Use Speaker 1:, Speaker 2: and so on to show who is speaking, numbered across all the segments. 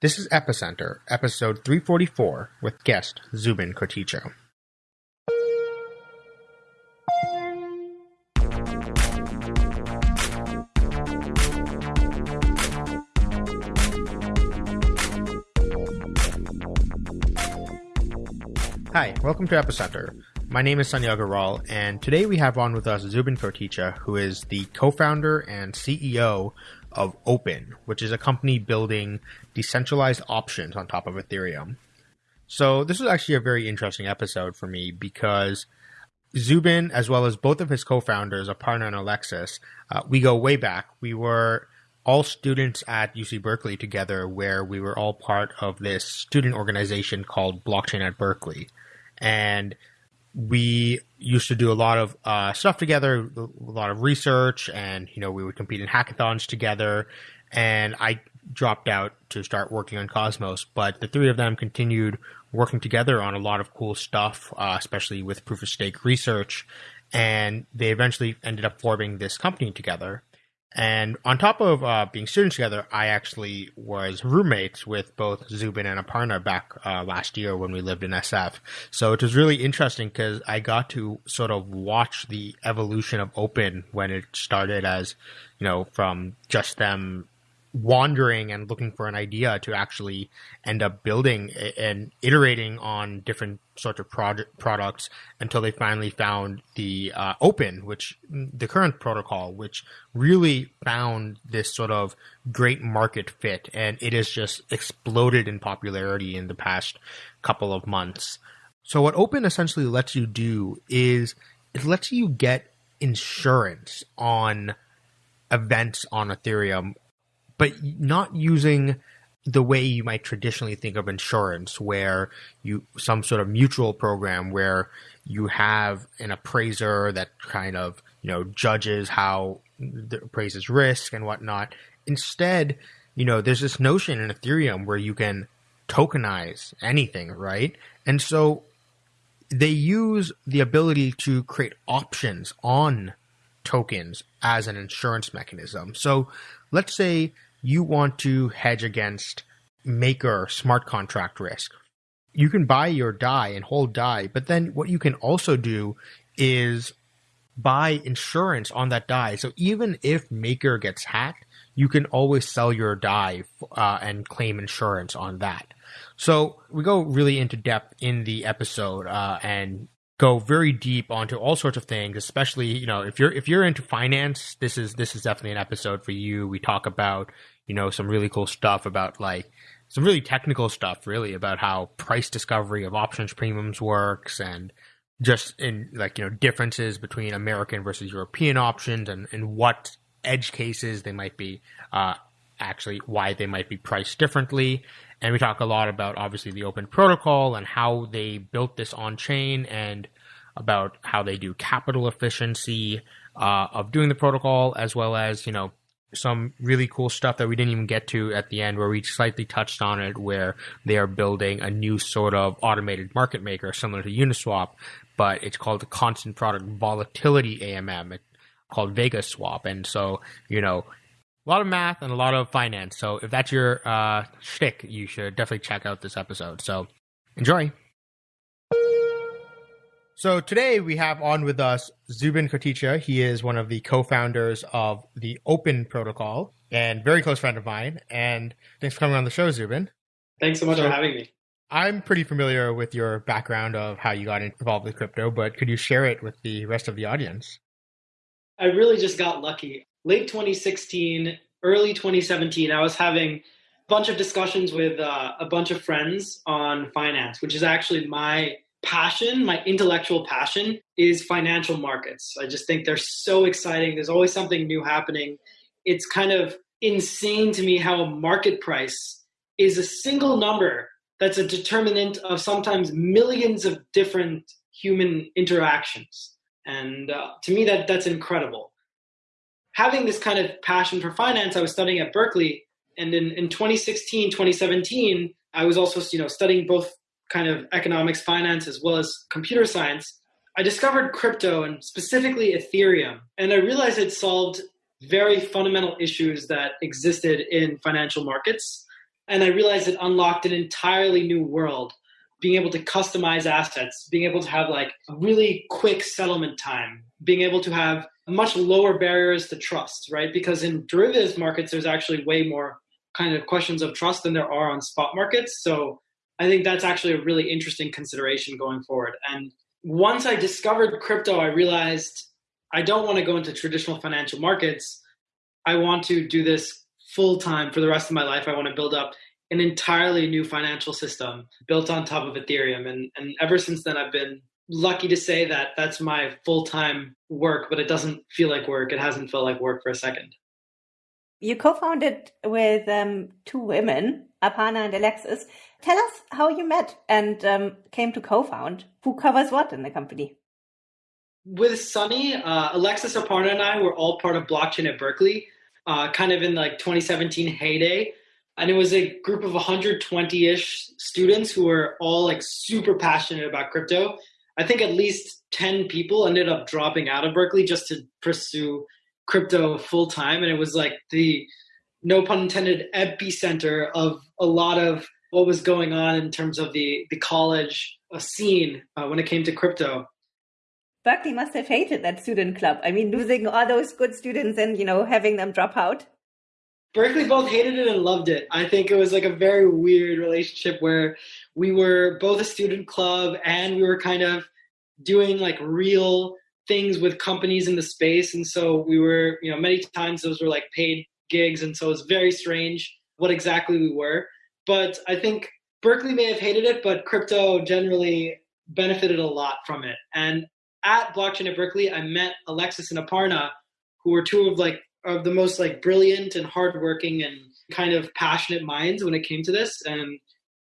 Speaker 1: This is Epicenter, episode 344, with guest Zubin Koticha. Hi, welcome to Epicenter. My name is Sunny Aggarwal, and today we have on with us Zubin Koticha, who is the co-founder and CEO of Opyn, which is a company building decentralized options on top of Ethereum. So this was actually a very interesting episode for me because Zubin, as well as both of his co-founders, Aparna and Alexis, uh, we go way back. We were all students at UC Berkeley together, where we were all part of this student organization called Blockchain at Berkeley, and we used to do a lot of uh, stuff together, a lot of research, and you know we would compete in hackathons together. And I dropped out to start working on Cosmos, but the three of them continued working together on a lot of cool stuff, uh, especially with proof of stake research. And they eventually ended up forming this company together. And on top of uh, being students together, I actually was roommates with both Zubin and Aparna back uh, last year when we lived in SF. So it was really interesting because I got to sort of watch the evolution of Opyn when it started as, you know, from just them wandering and looking for an idea to actually end up building and iterating on different sorts of project products until they finally found the uh, Opyn which the current protocol which really found this sort of great market fit. And it has just exploded in popularity in the past couple of months. So what Opyn essentially lets you do is it lets you get insurance on events on ethereum but not using the way you might traditionally think of insurance, where you some sort of mutual program where you have an appraiser that kind of you know judges how the appraises risk and whatnot. Instead, you know, there's this notion in Ethereum where you can tokenize anything, right? And so they use the ability to create options on tokens as an insurance mechanism. So let's say you want to hedge against maker smart contract risk. You can buy your DAI and hold DAI, but then what you can also do is buy insurance on that DAI. So even if maker gets hacked, you can always sell your DAI uh, and claim insurance on that. So we go really into depth in the episode uh, and go very deep onto all sorts of things especially you know if you're if you're into finance this is this is definitely an episode for you. We talk about you know some really cool stuff about like some really technical stuff really about how price discovery of options premiums works and just in like you know differences between american versus european options and and what edge cases they might be uh actually why they might be priced differently and we talk a lot about obviously the Opyn protocol and how they built this on chain and about how they do capital efficiency uh, of doing the protocol, as well as, you know, some really cool stuff that we didn't even get to at the end where we slightly touched on it where they are building a new sort of automated market maker similar to Uniswap, but it's called the constant product volatility AMM. It's called Vega Swap. And so, you know, a lot of math and a lot of finance. So if that's your uh, shtick, you should definitely check out this episode. So enjoy. So today we have on with us Zubin Koticha. He is one of the co-founders of the Opyn Protocol and very close friend of mine. And thanks for coming on the show, Zubin.
Speaker 2: Thanks so much so, for having me.
Speaker 1: I'm pretty familiar with your background of how you got involved with crypto, but could you share it with the rest of the audience?
Speaker 2: I really just got lucky late 2016, early 2017, I was having a bunch of discussions with uh, a bunch of friends on finance, which is actually my passion, my intellectual passion is financial markets. I just think they're so exciting. There's always something new happening. It's kind of insane to me how a market price is a single number that's a determinant of sometimes millions of different human interactions. And uh, to me, that that's incredible having this kind of passion for finance, I was studying at Berkeley. And in, in 2016, 2017, I was also you know studying both kind of economics, finance, as well as computer science. I discovered crypto and specifically Ethereum. And I realized it solved very fundamental issues that existed in financial markets. And I realized it unlocked an entirely new world being able to customize assets, being able to have like a really quick settlement time, being able to have much lower barriers to trust, right? Because in derivatives markets, there's actually way more kind of questions of trust than there are on spot markets. So I think that's actually a really interesting consideration going forward. And once I discovered crypto, I realized I don't want to go into traditional financial markets. I want to do this full time for the rest of my life. I want to build up an entirely new financial system built on top of Ethereum. And, and ever since then, I've been lucky to say that that's my full time work, but it doesn't feel like work. It hasn't felt like work for a second.
Speaker 3: You co founded with um, two women, Aparna and Alexis. Tell us how you met and um, came to co found. Who covers what in the company?
Speaker 2: With Sunny, uh, Alexis Aparna and I were all part of blockchain at Berkeley, uh, kind of in like 2017 heyday and it was a group of 120-ish students who were all like super passionate about crypto i think at least 10 people ended up dropping out of berkeley just to pursue crypto full time and it was like the no pun intended epicenter of a lot of what was going on in terms of the the college scene uh, when it came to crypto.
Speaker 3: Berkeley must have hated that student club. I mean losing all those good students and you know having them drop out.
Speaker 2: Berkeley both hated it and loved it. I think it was like a very weird relationship where we were both a student club and we were kind of doing like real things with companies in the space. And so we were, you know, many times those were like paid gigs. And so it was very strange what exactly we were. But I think Berkeley may have hated it, but crypto generally benefited a lot from it. And at Blockchain at Berkeley, I met Alexis and Aparna, who were two of like of the most like brilliant and hardworking and kind of passionate minds when it came to this. And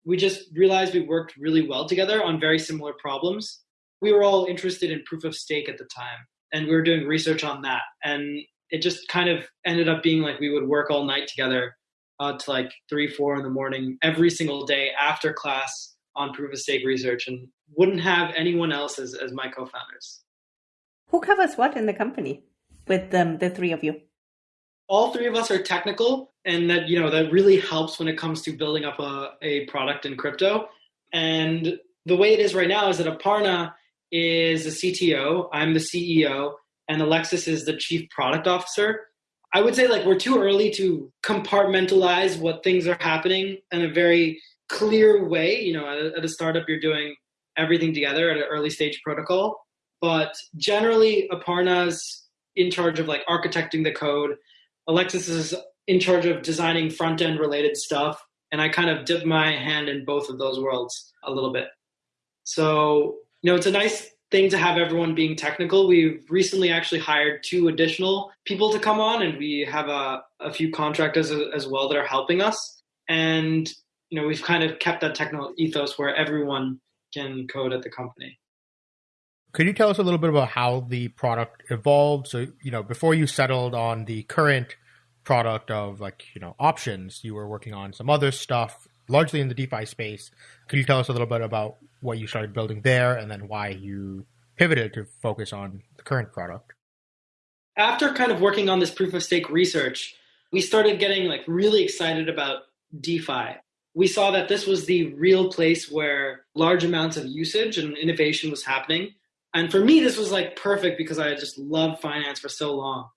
Speaker 2: we just realized we worked really well together on very similar problems. We were all interested in proof of stake at the time, and we were doing research on that. And it just kind of ended up being like we would work all night together uh, to like three, four in the morning every single day after class on proof of stake research, and wouldn't have anyone else as, as my co-founders.
Speaker 3: Who covers what in the company with um, the three of you?
Speaker 2: All three of us are technical and that you know that really helps when it comes to building up a, a product in crypto. And the way it is right now is that aparna is the cto i'm the ceo and alexis is the chief product officer. I would say like we're too early to compartmentalize what things are happening in a very clear way you know at a, at a startup you're doing everything together at an early stage protocol. But generally aparna's in charge of like architecting the code Alexis is in charge of designing front end related stuff, and I kind of dip my hand in both of those worlds a little bit. So, you know, it's a nice thing to have everyone being technical. We've recently actually hired two additional people to come on, and we have a, a few contractors as well that are helping us. And, you know, we've kind of kept that technical ethos where everyone can code at the company.
Speaker 1: Could you tell us a little bit about how the product evolved? So, you know, before you settled on the current product of like, you know, options, you were working on some other stuff, largely in the DeFi space. Could you tell us a little bit about what you started building there and then why you pivoted to focus on the current product?
Speaker 2: After kind of working on this proof of stake research, we started getting like really excited about DeFi. We saw that this was the real place where large amounts of usage and innovation was happening and for me, this was like perfect because I just loved finance for so long.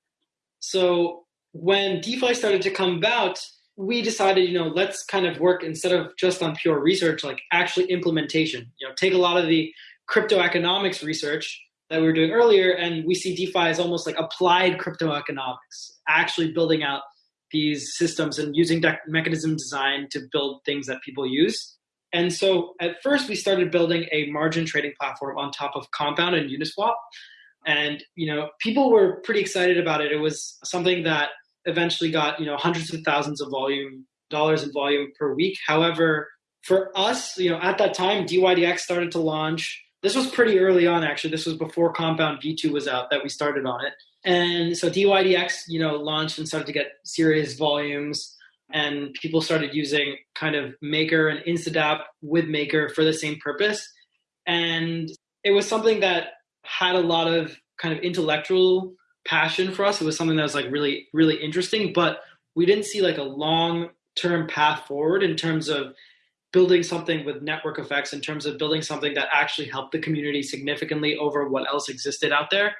Speaker 2: So when DeFi started to come about, we decided, you know, let's kind of work instead of just on pure research, like actually implementation. You know, take a lot of the crypto economics research that we were doing earlier, and we see DeFi as almost like applied crypto economics, actually building out these systems and using mechanism design to build things that people use. And so at first we started building a margin trading platform on top of Compound and Uniswap. And you know, people were pretty excited about it. It was something that eventually got, you know, hundreds of thousands of volume dollars in volume per week. However, for us, you know, at that time DYDX started to launch. This was pretty early on actually. This was before Compound V2 was out that we started on it. And so DYDX, you know, launched and started to get serious volumes and people started using kind of Maker and Instadapp with Maker for the same purpose. And it was something that had a lot of kind of intellectual passion for us. It was something that was like really, really interesting, but we didn't see like a long term path forward in terms of building something with network effects in terms of building something that actually helped the community significantly over what else existed out there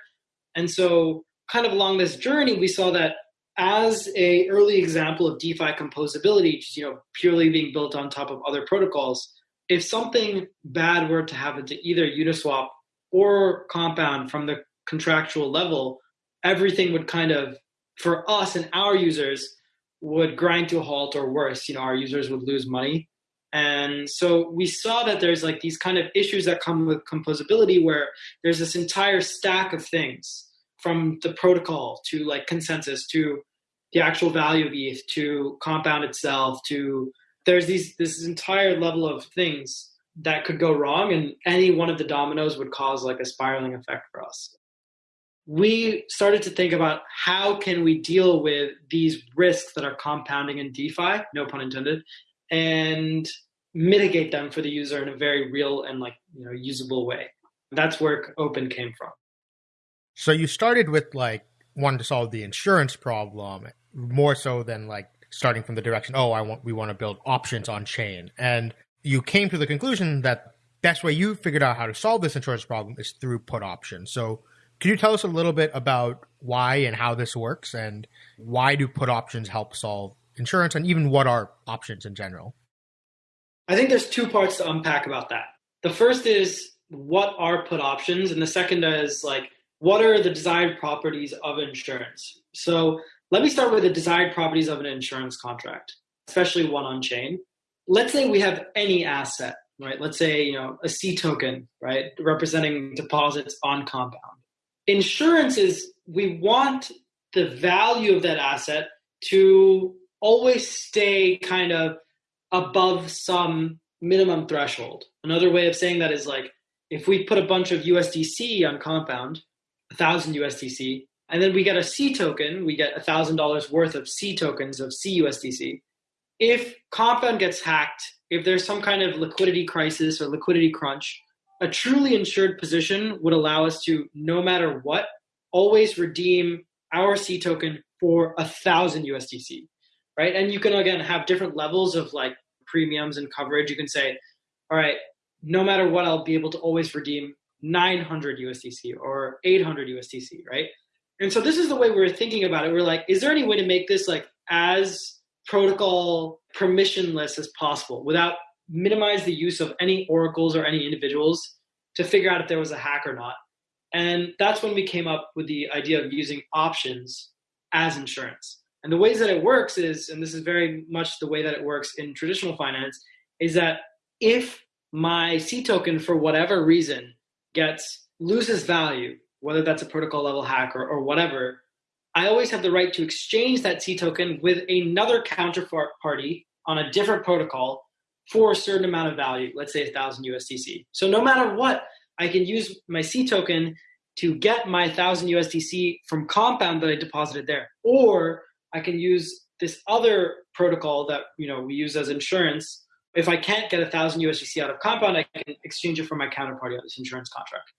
Speaker 2: and so kind of along this journey we saw that as a early example of defi composability just you know purely being built on top of other protocols if something bad were to happen to either uniswap or compound from the contractual level everything would kind of for us and our users would grind to a halt or worse. You know our users would lose money. And so we saw that there's like these kind of issues that come with composability where there's this entire stack of things from the protocol to like consensus to the actual value of ETH to compound itself to there's these this entire level of things that could go wrong and any one of the dominoes would cause like a spiraling effect for us. We started to think about how can we deal with these risks that are compounding in defi no pun intended and mitigate them for the user in a very real and like you know usable way. That's where Opyn came from
Speaker 1: so you started with like wanting to solve the insurance problem more so than like starting from the direction oh i want we want to build options on chain. And you came to the conclusion that best way you figured out how to solve this insurance problem is through put options. So can you tell us a little bit about why and how this works and why do put options help solve insurance and even what are options in general?
Speaker 2: I think there's two parts to unpack about that. The first is what are put options, and the second is like what are the desired properties of insurance. So let me start with the desired properties of an insurance contract, especially one on chain. Let's say we have any asset, right? Let's say you know a C token, right, representing deposits on Compound. Insurance is we want the value of that asset to always stay kind of above some minimum threshold. Another way of saying that is like if we put a bunch of USDC on Compound, a thousand USDC, and then we get a C token, we get a thousand dollars worth of C tokens of CUSDC. If Compound gets hacked, if there's some kind of liquidity crisis or liquidity crunch, a truly insured position would allow us to, no matter what, always redeem our C token for a thousand USDC, right? And you can again have different levels of like premiums and coverage, you can say, all right, no matter what, I'll be able to always redeem 900 USDC or 800 USDC, right? And so this is the way we're thinking about it. We're like, is there any way to make this like as protocol permissionless as possible without minimize the use of any oracles or any individuals to figure out if there was a hack or not? And that's when we came up with the idea of using options as insurance. And the ways that it works is, and this is very much the way that it works in traditional finance, is that if my C token for whatever reason gets loses value, whether that's a protocol level hack or, or whatever, I always have the right to exchange that C token with another counterparty on a different protocol for a certain amount of value, let's say a thousand USDC. So no matter what, I can use my C token to get my thousand USDC from Compound that I deposited there, or I can use this other protocol that you know we use as insurance. If I can't get a thousand USDC out of Compound, I can exchange it for my counterparty on this insurance contract.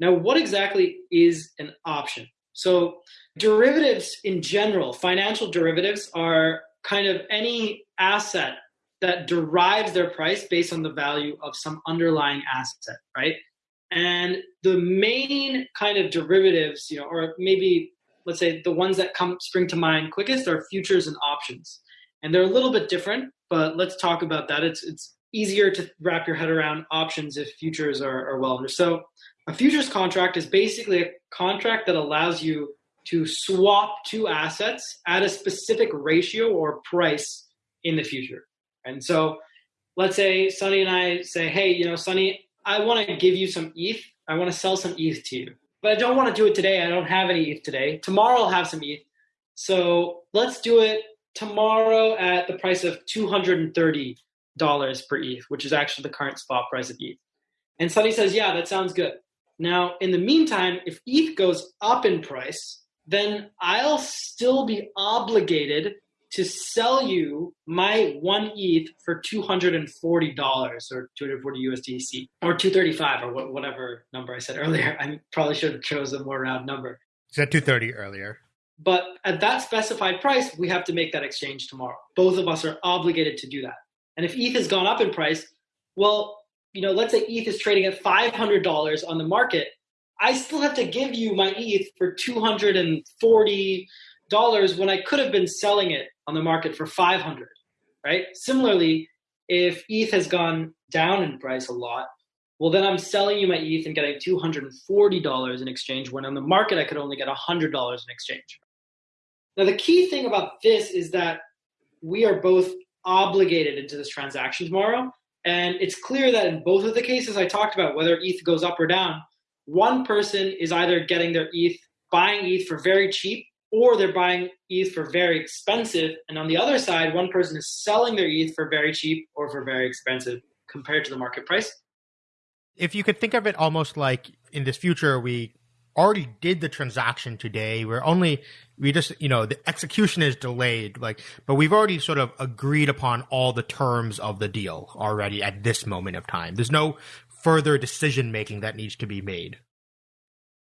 Speaker 2: Now, what exactly is an option? So, derivatives in general, financial derivatives are kind of any asset that derives their price based on the value of some underlying asset, right? And the main kind of derivatives, you know, or maybe let's say the ones that come spring to mind quickest are futures and options and they're a little bit different but let's talk about that it's it's easier to wrap your head around options if futures are, are well understood so a futures contract is basically a contract that allows you to swap two assets at a specific ratio or price in the future and so let's say sunny and i say hey you know sunny i want to give you some eth i want to sell some eth to you but I don't want to do it today. I don't have any ETH today. Tomorrow I'll have some ETH. So let's do it tomorrow at the price of $230 per ETH, which is actually the current spot price of ETH. And Sunny says, yeah, that sounds good. Now, in the meantime, if ETH goes up in price, then I'll still be obligated to sell you my one ETH for two hundred and forty dollars or two hundred forty USDC or two thirty five or whatever number I said earlier. I probably should have chose a more round number.
Speaker 1: said two thirty earlier.
Speaker 2: But at that specified price, we have to make that exchange tomorrow. Both of us are obligated to do that. And if ETH has gone up in price, well, you know, let's say ETH is trading at $500 on the market. I still have to give you my ETH for $240 when I could have been selling it on the market for 500, right? Similarly, if ETH has gone down in price a lot, well, then I'm selling you my ETH and getting $240 in exchange when on the market I could only get $100 in exchange. Now, the key thing about this is that we are both obligated into this transaction tomorrow. And it's clear that in both of the cases I talked about, whether ETH goes up or down, one person is either getting their ETH, buying ETH for very cheap, or they're buying ETH for very expensive. And on the other side, one person is selling their ETH for very cheap or for very expensive compared to the market price.
Speaker 1: If you could think of it almost like in this future, we already did the transaction today. We're only, we just, you know, the execution is delayed, like, but we've already sort of agreed upon all the terms of the deal already at this moment of time. There's no further decision making that needs to be made.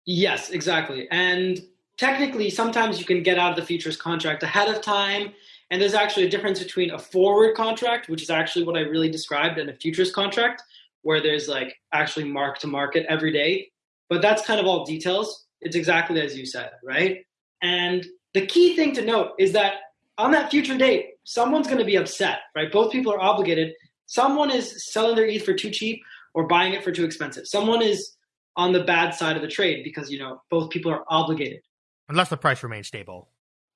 Speaker 2: Yes, exactly. And technically, sometimes you can get out of the futures contract ahead of time. And there's actually a difference between a forward contract, which is actually what I really described, and a futures contract, where there's like actually mark to market every day. But that's kind of all details. It's exactly as you said, right? And the key thing to note is that on that future date, someone's going to be upset, right? Both people are obligated. Someone is selling their ETH for too cheap or buying it for too expensive. Someone is on the bad side of the trade because you know both people are obligated.
Speaker 1: Unless the price remains stable.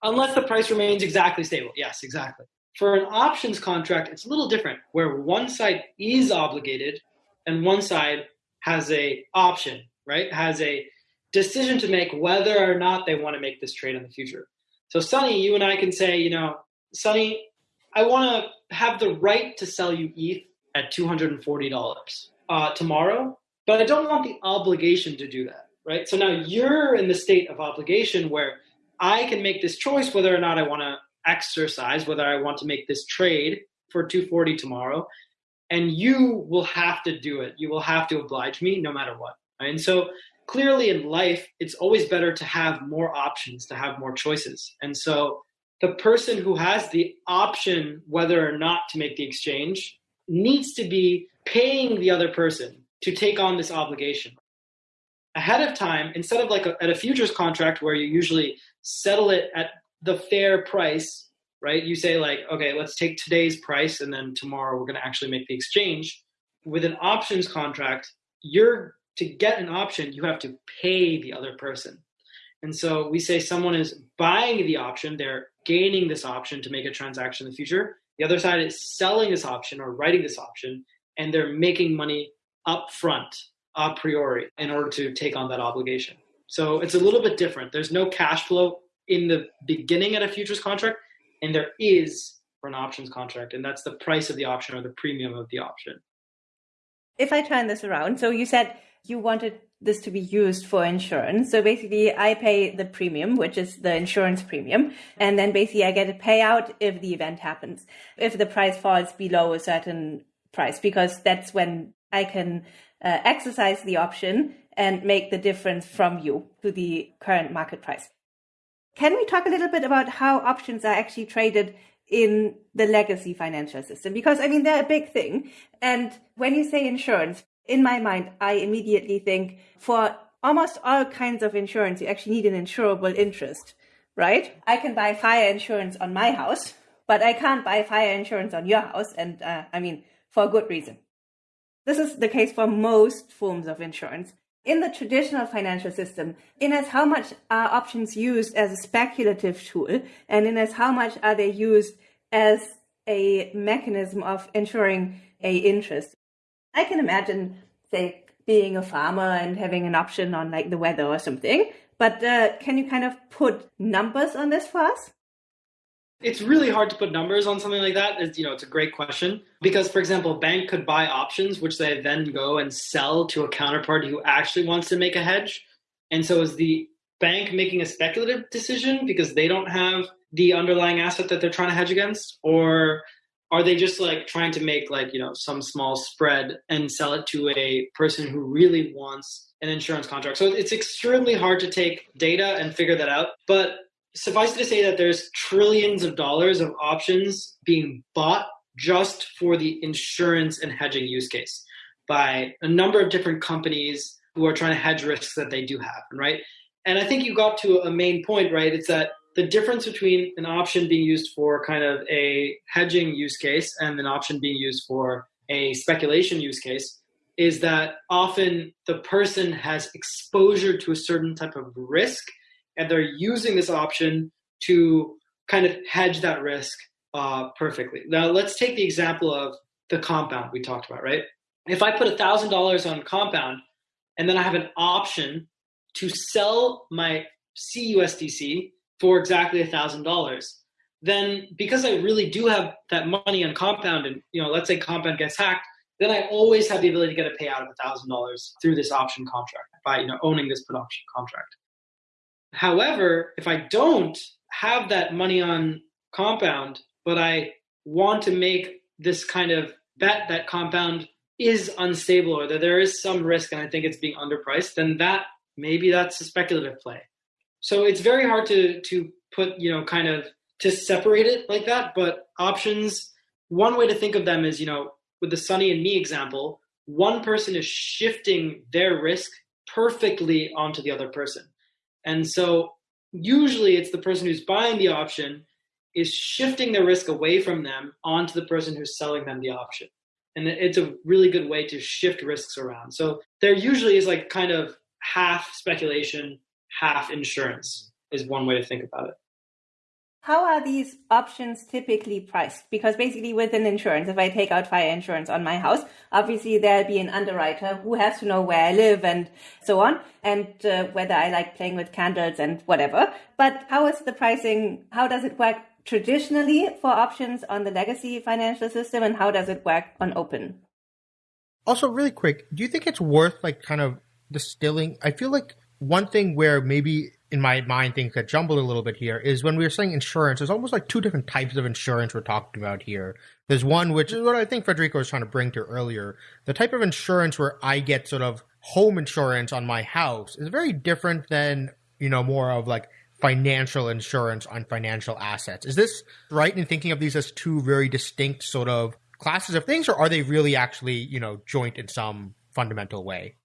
Speaker 2: Unless the price remains exactly stable. Yes, exactly. For an options contract, it's a little different where one side is obligated and one side has a option, right? Has a decision to make whether or not they want to make this trade in the future. So Sunny, you and I can say, you know, Sunny, I want to have the right to sell you ETH at $240 uh, tomorrow, but I don't want the obligation to do that, right? So now you're in the state of obligation where I can make this choice whether or not I want to exercise, whether I want to make this trade for 240 tomorrow, and you will have to do it. You will have to oblige me no matter what. And so clearly in life, it's always better to have more options, to have more choices. And so the person who has the option whether or not to make the exchange needs to be paying the other person to take on this obligation ahead of time instead of like a, at a futures contract where you usually settle it at the fair price right? You say like okay let's take today's price and then tomorrow we're going to actually make the exchange. With an options contract you're to get an option you have to pay the other person and so we say someone is buying the option they're gaining this option to make a transaction in the future the other side is selling this option or writing this option and they're making money up front a priori in order to take on that obligation. So it's a little bit different. There's no cash flow in the beginning at a futures contract, and there is for an options contract, and that's the price of the option or the premium of the option.
Speaker 3: If I turn this around, so you said you wanted this to be used for insurance. So basically, I pay the premium, which is the insurance premium. And then basically, I get a payout if the event happens, if the price falls below a certain price, because that's when I can uh, exercise the option and make the difference from you to the current market price. Can we talk a little bit about how options are actually traded in the legacy financial system? Because I mean, they're a big thing. And when you say insurance, in my mind, I immediately think for almost all kinds of insurance, you actually need an insurable interest, right? I can buy fire insurance on my house, but I can't buy fire insurance on your house. And uh, I mean, for a good reason. This is the case for most forms of insurance. In the traditional financial system, in as how much are options used as a speculative tool, and in as how much are they used as a mechanism of ensuring a interest. I can imagine, say, being a farmer and having an option on like the weather or something. But uh, can you kind of put numbers on this for us?
Speaker 2: It's really hard to put numbers on something like that. It's, you know, it's a great question because, for example, a bank could buy options, which they then go and sell to a counterparty who actually wants to make a hedge. And so, is the bank making a speculative decision because they don't have the underlying asset that they're trying to hedge against, or are they just like trying to make like you know some small spread and sell it to a person who really wants an insurance contract? So it's extremely hard to take data and figure that out, but suffice it to say that there's trillions of dollars of options being bought just for the insurance and hedging use case by a number of different companies who are trying to hedge risks that they do have, right? And I think you got to a main point, right? It's that the difference between an option being used for kind of a hedging use case and an option being used for a speculation use case is that often the person has exposure to a certain type of risk and they're using this option to kind of hedge that risk uh, perfectly. Now, let's take the example of the compound we talked about, right? If I put $1,000 on compound and then I have an option to sell my CUSDC for exactly a $1,000, then because I really do have that money on compound and, you know, let's say compound gets hacked, then I always have the ability to get a payout of $1,000 through this option contract by, you know, owning this put option contract. However, if I don't have that money on compound, but I want to make this kind of bet that compound is unstable or that there is some risk and I think it's being underpriced, then that maybe that's a speculative play. So it's very hard to to put, you know, kind of to separate it like that. But options, one way to think of them is, you know, with the Sunny and me example, one person is shifting their risk perfectly onto the other person. And so usually it's the person who's buying the option is shifting the risk away from them onto the person who's selling them the option. And it's a really good way to shift risks around. So there usually is like kind of half speculation, half insurance is one way to think about it.
Speaker 3: How are these options typically priced? Because basically, with an insurance, if I take out fire insurance on my house, obviously there'll be an underwriter who has to know where I live and so on, and uh, whether I like playing with candles and whatever. But how is the pricing? How does it work traditionally for options on the legacy financial system, and how does it work on Opyn?
Speaker 1: Also, really quick, do you think it's worth like kind of distilling? I feel like one thing where maybe in my mind things get jumbled a little bit here is when we were saying insurance, there's almost like two different types of insurance we're talking about here. There's one which is what I think Federico was trying to bring to earlier. The type of insurance where I get sort of home insurance on my house is very different than, you know, more of like financial insurance on financial assets. Is this right in thinking of these as two very distinct sort of classes of things, or are they really actually, you know, joint in some fundamental way?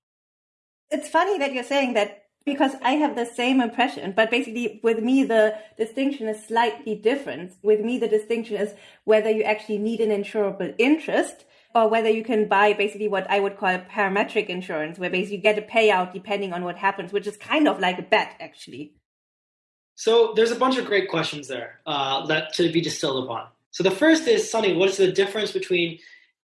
Speaker 3: It's funny that you're saying that because I have the same impression, but basically with me, the distinction is slightly different. With me, the distinction is whether you actually need an insurable interest or whether you can buy basically what I would call parametric insurance, where basically you get a payout depending on what happens, which is kind of like a bet, actually.
Speaker 2: So there's a bunch of great questions there uh, that to be distilled upon. So the first is, Sunny, what is the difference between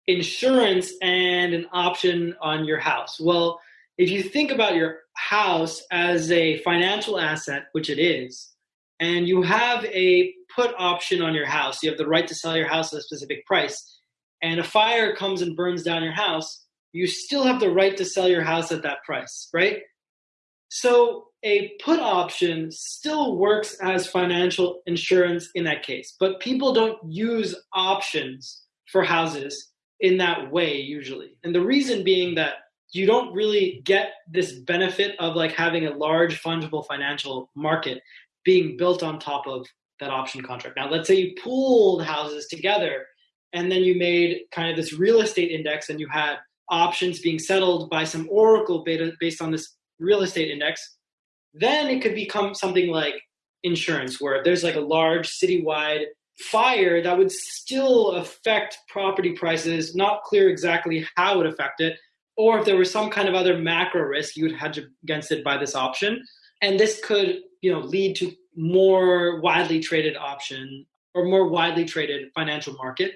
Speaker 2: insurance and an option on your house? Well, if you think about your house as a financial asset, which it is, and you have a put option on your house, you have the right to sell your house at a specific price, and a fire comes and burns down your house, you still have the right to sell your house at that price, right? So a put option still works as financial insurance in that case, but people don't use options for houses in that way usually. And the reason being that you don't really get this benefit of like having a large fungible financial market being built on top of that option contract. Now, let's say you pooled houses together and then you made kind of this real estate index and you had options being settled by some oracle beta based on this real estate index, then it could become something like insurance where there's like a large citywide fire that would still affect property prices, not clear exactly how it would affect it, or if there was some kind of other macro risk, you would hedge against it by this option. And this could, you know, lead to more widely traded option or more widely traded financial market.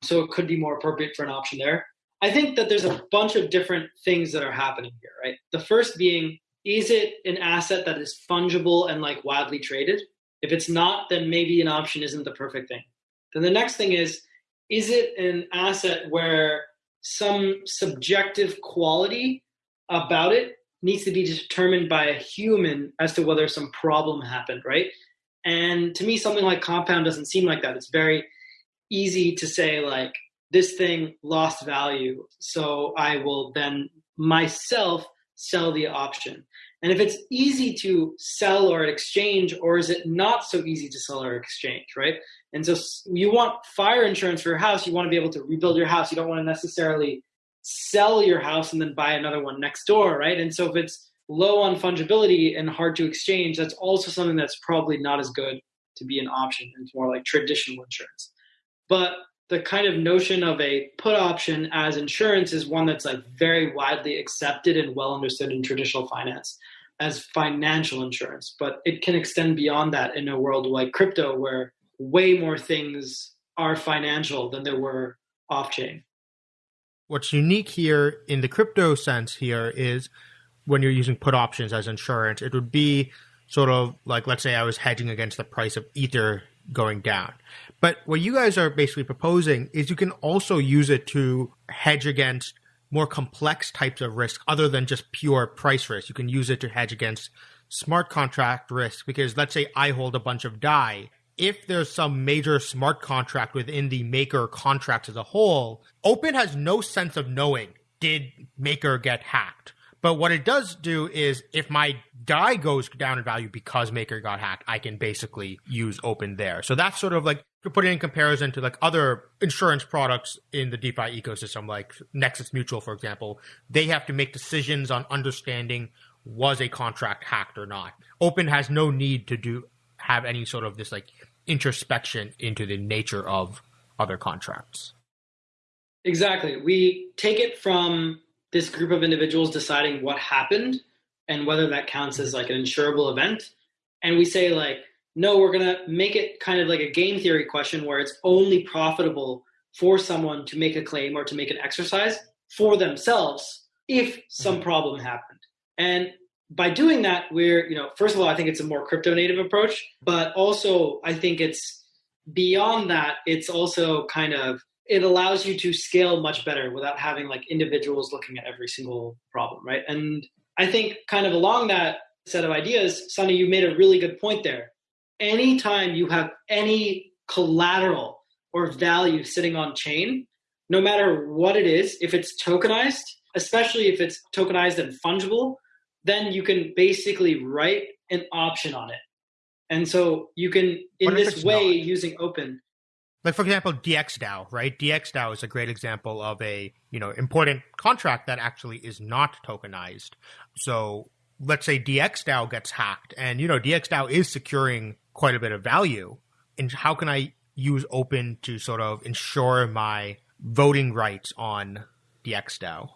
Speaker 2: So it could be more appropriate for an option there. I think that there's a bunch of different things that are happening here, right? The first being, is it an asset that is fungible and like widely traded? If it's not, then maybe an option isn't the perfect thing. Then the next thing is, is it an asset where some subjective quality about it needs to be determined by a human as to whether some problem happened, right? And to me, something like compound doesn't seem like that. It's very easy to say, like, this thing lost value. So I will then myself sell the option. And if it's easy to sell or exchange, or is it not so easy to sell or exchange, right? And so you want fire insurance for your house, you want to be able to rebuild your house. You don't want to necessarily sell your house and then buy another one next door, right? And so if it's low on fungibility and hard to exchange, that's also something that's probably not as good to be an option. It's more like traditional insurance. But the kind of notion of a put option as insurance is one that's like very widely accepted and well understood in traditional finance as financial insurance. But it can extend beyond that in a world like crypto where way more things are financial than there were off chain.
Speaker 1: What's unique here in the crypto sense here is when you're using put options as insurance, it would be sort of like, let's say I was hedging against the price of Ether going down. But what you guys are basically proposing is you can also use it to hedge against more complex types of risk other than just pure price risk. You can use it to hedge against smart contract risk because let's say I hold a bunch of DAI if there's some major smart contract within the maker contracts as a whole, Opyn has no sense of knowing did maker get hacked. But what it does do is if my DAI goes down in value because maker got hacked, I can basically use Opyn there. So that's sort of like to put it in comparison to like other insurance products in the DeFi ecosystem, like Nexus Mutual, for example, they have to make decisions on understanding was a contract hacked or not. Opyn has no need to do have any sort of this like introspection into the nature of other contracts.
Speaker 2: Exactly. We take it from this group of individuals deciding what happened and whether that counts as like an insurable event. And we say, like, no, we're going to make it kind of like a game theory question where it's only profitable for someone to make a claim or to make an exercise for themselves if some mm-hmm. problem happened. And by doing that, we're, you know, first of all, I think it's a more crypto native approach, but also I think it's beyond that, it's also kind of, it allows you to scale much better without having like individuals looking at every single problem, right? And I think kind of along that set of ideas, Sunny, you made a really good point there. Anytime you have any collateral or value sitting on chain, no matter what it is, if it's tokenized, especially if it's tokenized and fungible, then you can basically write an option on it. And so you can, in this way, not? using Opyn.
Speaker 1: Like for example, DXDAO, right? DXDAO is a great example of a you know important contract that actually is not tokenized. So let's say DXDAO gets hacked, and you know DXDAO is securing quite a bit of value. And how can I use Opyn to sort of ensure my voting rights on DXDAO?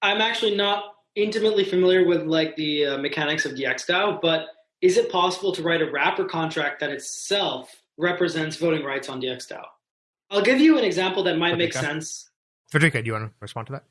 Speaker 2: I'm actually not intimately familiar with like the uh, mechanics of DXDAO, but is it possible to write a wrapper contract that itself represents voting rights on DXDAO? I'll give you an example that might make sense.
Speaker 1: Federico, do you want to respond to that?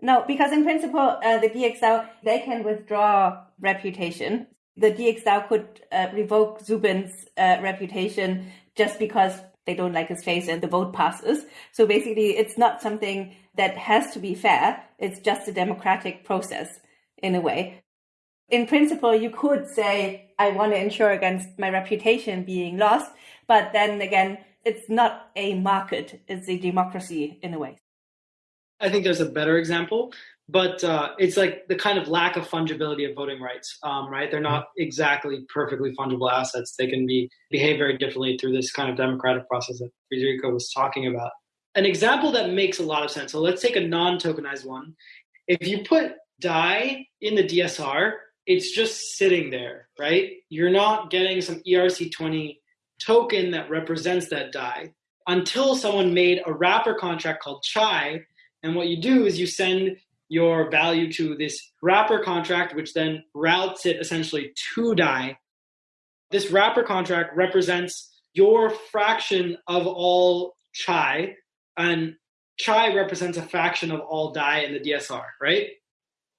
Speaker 3: No, because in principle, uh, the DXDAO, they can withdraw reputation. The DXDAO could uh, revoke Zubin's uh, reputation just because they don't like his face and the vote passes. So basically, it's not something that has to be fair. It's just a democratic process in a way. In principle, you could say, I want to insure against my reputation being lost. But then again, it's not a market. It's a democracy in a way.
Speaker 2: I think there's a better example but uh, it's like the kind of lack of fungibility of voting rights, um, right? They're not exactly perfectly fungible assets. They can be behave very differently through this kind of democratic process that Federico was talking about. An example that makes a lot of sense. So let's take a non-tokenized one. If you put DAI in the DSR, it's just sitting there, right? You're not getting some ERC20 token that represents that DAI until someone made a wrapper contract called Chai. And what you do is you send your value to this wrapper contract, which then routes it essentially to DAI. This wrapper contract represents your fraction of all chai, and chai represents a fraction of all DAI in the DSR, right?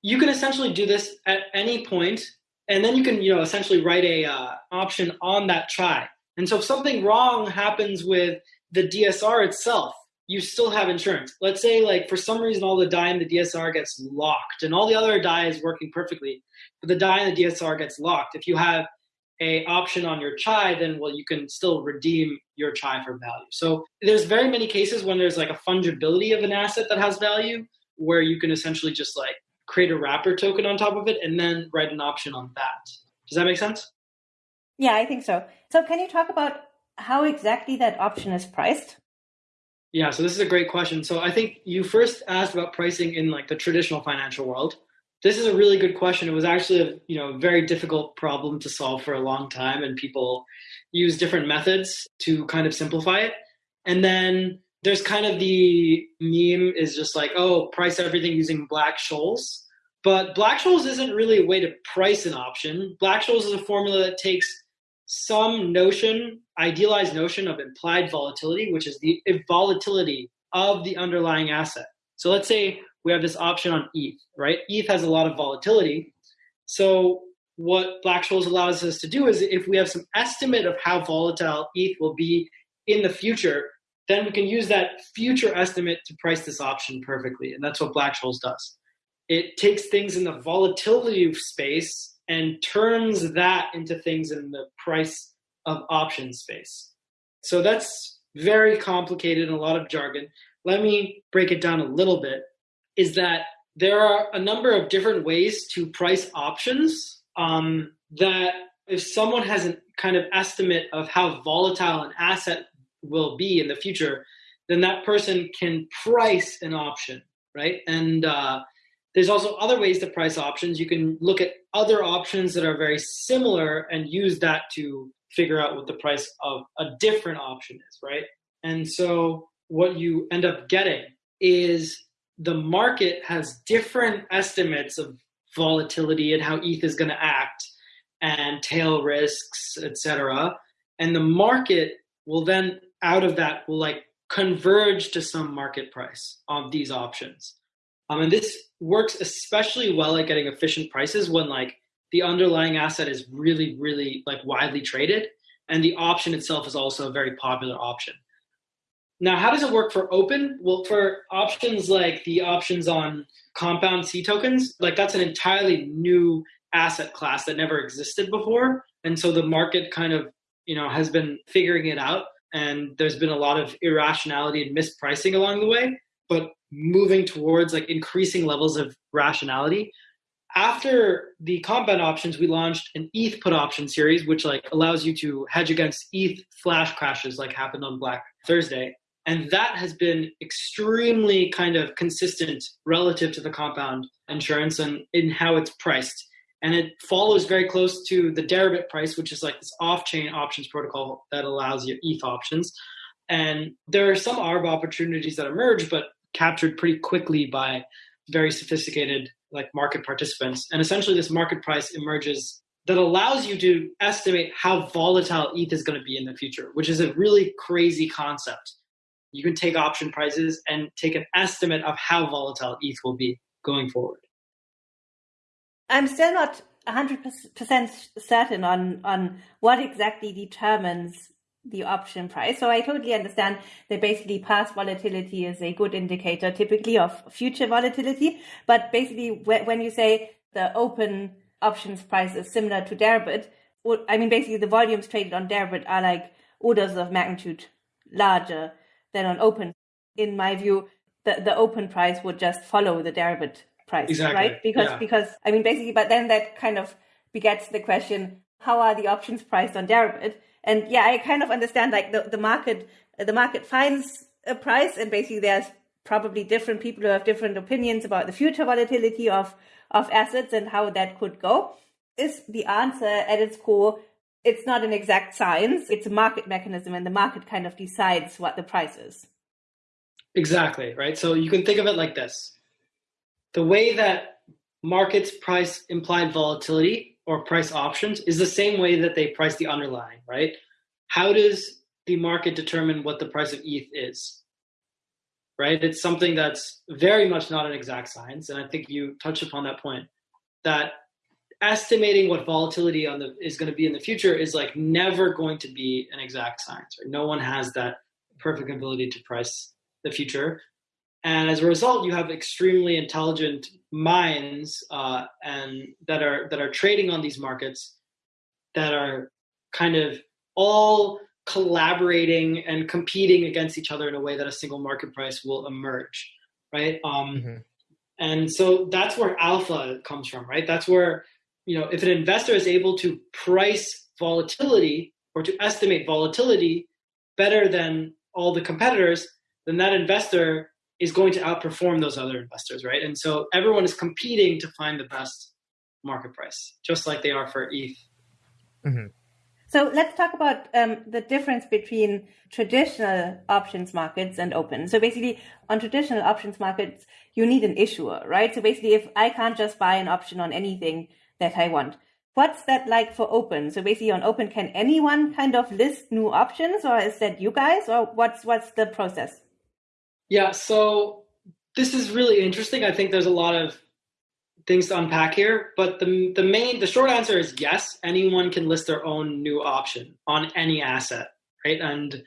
Speaker 2: You can essentially do this at any point, and then you can, you know, essentially write a uh, option on that chai. And so if something wrong happens with the DSR itself, you still have insurance. Let's say like for some reason all the DAI in the DSR gets locked and all the other DAI is working perfectly, but the DAI in the DSR gets locked. If you have a option on your chai, then well you can still redeem your chai for value. So there's very many cases when there's like a fungibility of an asset that has value where you can essentially just like create a wrapper token on top of it, and then write an option on that. Does that make sense?
Speaker 3: Yeah, I think so. So, can you talk about how exactly that option is priced?
Speaker 2: Yeah, so this is a great question. So, I think you first asked about pricing in like the traditional financial world. This is a really good question. It was actually a you know very difficult problem to solve for a long time, and people use different methods to kind of simplify it. And then there's kind of the meme is just like, oh, price everything using Black-Scholes. But Black-Scholes isn't really a way to price an option. Black-Scholes is a formula that takes some notion, idealized notion of implied volatility, which is the volatility of the underlying asset. So let's say we have this option on ETH, right? ETH has a lot of volatility. So what Black-Scholes allows us to do is if we have some estimate of how volatile ETH will be in the future, then we can use that future estimate to price this option perfectly. And that's what Black-Scholes does. It takes things in the volatility space and turns that into things in the price of option space. So that's very complicated and a lot of jargon. Let me break it down a little bit. Is that there are a number of different ways to price options um, that if someone has a kind of estimate of how volatile an asset will be in the future, then that person can price an option, right? And uh, there's also other ways to price options. You can look at other options that are very similar and use that to figure out what the price of a different option is, right? And so what you end up getting is the market has different estimates of volatility and how ETH is going to act and tail risks, etc. And the market will then out of that will like converge to some market price of these options. Um, and this works especially well at getting efficient prices when like the underlying asset is really, really like widely traded, and the option itself is also a very popular option. Now, how does it work for Opyn? Well, for options like the options on compound C tokens, like that's an entirely new asset class that never existed before. And so the market kind of, you know, has been figuring it out and there's been a lot of irrationality and mispricing along the way but moving towards like increasing levels of rationality. After the compound options we launched an eth put option series which like allows you to hedge against eth flash crashes like happened on black thursday. And that has been extremely kind of consistent relative to the compound insurance and in how it's priced. And it follows very close to the Deribit price, which is like this off-chain options protocol that allows you ETH options. And there are some ARB opportunities that emerge, but captured pretty quickly by very sophisticated like market participants. And essentially, this market price emerges that allows you to estimate how volatile ETH is going to be in the future, which is a really crazy concept. You can take option prices and take an estimate of how volatile ETH will be going forward.
Speaker 3: I'm still not 100% certain on, on what exactly determines the option price. So I totally understand that basically past volatility is a good indicator typically of future volatility. But basically when you say the Opyn options price is similar to Deribit, I mean, basically the volumes traded on Deribit are like orders of magnitude larger than on Opyn. In my view, the, the Opyn price would just follow the Deribit price,
Speaker 2: exactly.
Speaker 3: right? Because
Speaker 2: yeah.
Speaker 3: because I mean basically, but then that kind of begets the question: How are the options priced on Deribit? And yeah, I kind of understand like the the market the market finds a price, and basically there's probably different people who have different opinions about the future volatility of of assets and how that could go. Is the answer at its core? It's not an exact science. It's a market mechanism, and the market kind of decides what the price is.
Speaker 2: Exactly, right? So you can think of it like this the way that markets price implied volatility or price options is the same way that they price the underlying, right? How does the market determine what the price of ETH is? Right? It's something that's very much not an exact science. And I think you touched upon that point that estimating what volatility on the is going to be in the future is like never going to be an exact science. Right? No one has that perfect ability to price the future and as a result you have extremely intelligent minds uh, and that are that are trading on these markets that are kind of all collaborating and competing against each other in a way that a single market price will emerge right um, mm-hmm. And so that's where alpha comes from, right? That's where, you know, if an investor is able to price volatility or to estimate volatility better than all the competitors, then that investor is going to outperform those other investors, right? And so everyone is competing to find the best market price, just like they are for ETH.
Speaker 3: Mm-hmm. So let's talk about um, the difference between traditional options markets and Opyn. So basically, on traditional options markets, you need an issuer, right? So basically, if I can't just buy an option on anything that I want, what's that like for Opyn? So basically, on Opyn, can anyone kind of list new options, or is that you guys, or what's what's the process?
Speaker 2: Yeah, so this is really interesting. I think there's a lot of things to unpack here, but the the main the short answer is yes. Anyone can list their own new option on any asset, right? And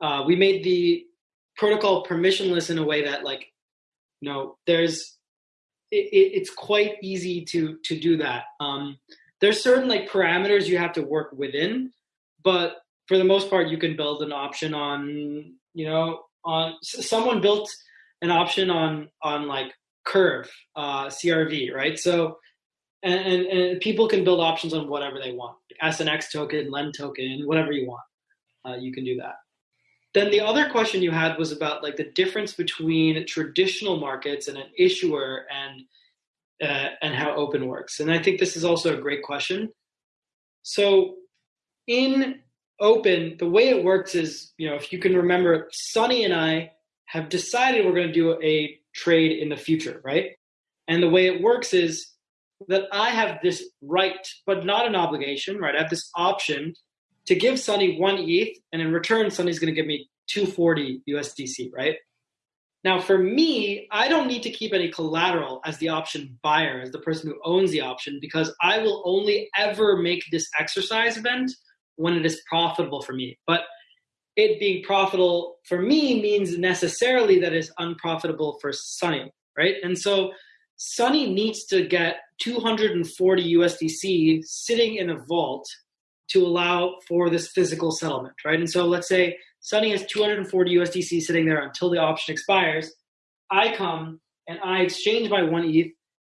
Speaker 2: uh, we made the protocol permissionless in a way that like, you know, there's it, it's quite easy to to do that. Um, there's certain like parameters you have to work within, but for the most part, you can build an option on you know on someone built an option on on like curve uh, crv right? So and, and, and, people can build options on whatever they want like snx token Lend token whatever you want. Uh, you can do that. Then the other question you had was about like the difference between traditional markets and an issuer and uh, and how Opyn works. And i think this is also a great question. So in Opyn, the way it works is, you know, if you can remember, Sunny and I have decided we're going to do a trade in the future, right? And the way it works is that I have this right, but not an obligation, right? I have this option to give Sunny one ETH, and in return, Sunny's going to give me 240 USDC, right? Now, for me, I don't need to keep any collateral as the option buyer, as the person who owns the option, because I will only ever make this exercise event when it is profitable for me. But it being profitable for me means necessarily that it's unprofitable for Sunny, right? And so Sunny needs to get 240 USDC sitting in a vault to allow for this physical settlement, right? And so let's say Sunny has 240 USDC sitting there until the option expires. I come and I exchange my one ETH,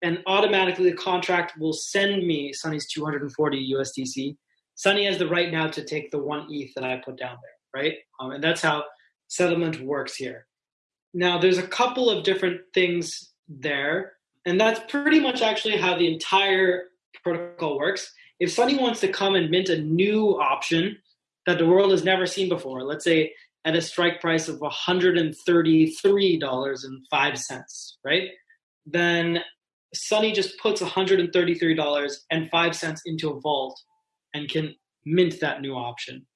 Speaker 2: and automatically the contract will send me Sunny's 240 USDC Sunny has the right now to take the one ETH that I put down there, right? Um, and that's how settlement works here. Now, there's a couple of different things there, and that's pretty much actually how the entire protocol works. If Sunny wants to come and mint a new option that the world has never seen before, let's say at a strike price of $133.05, right? Then Sunny just puts $133.05 into a vault and can mint that new option.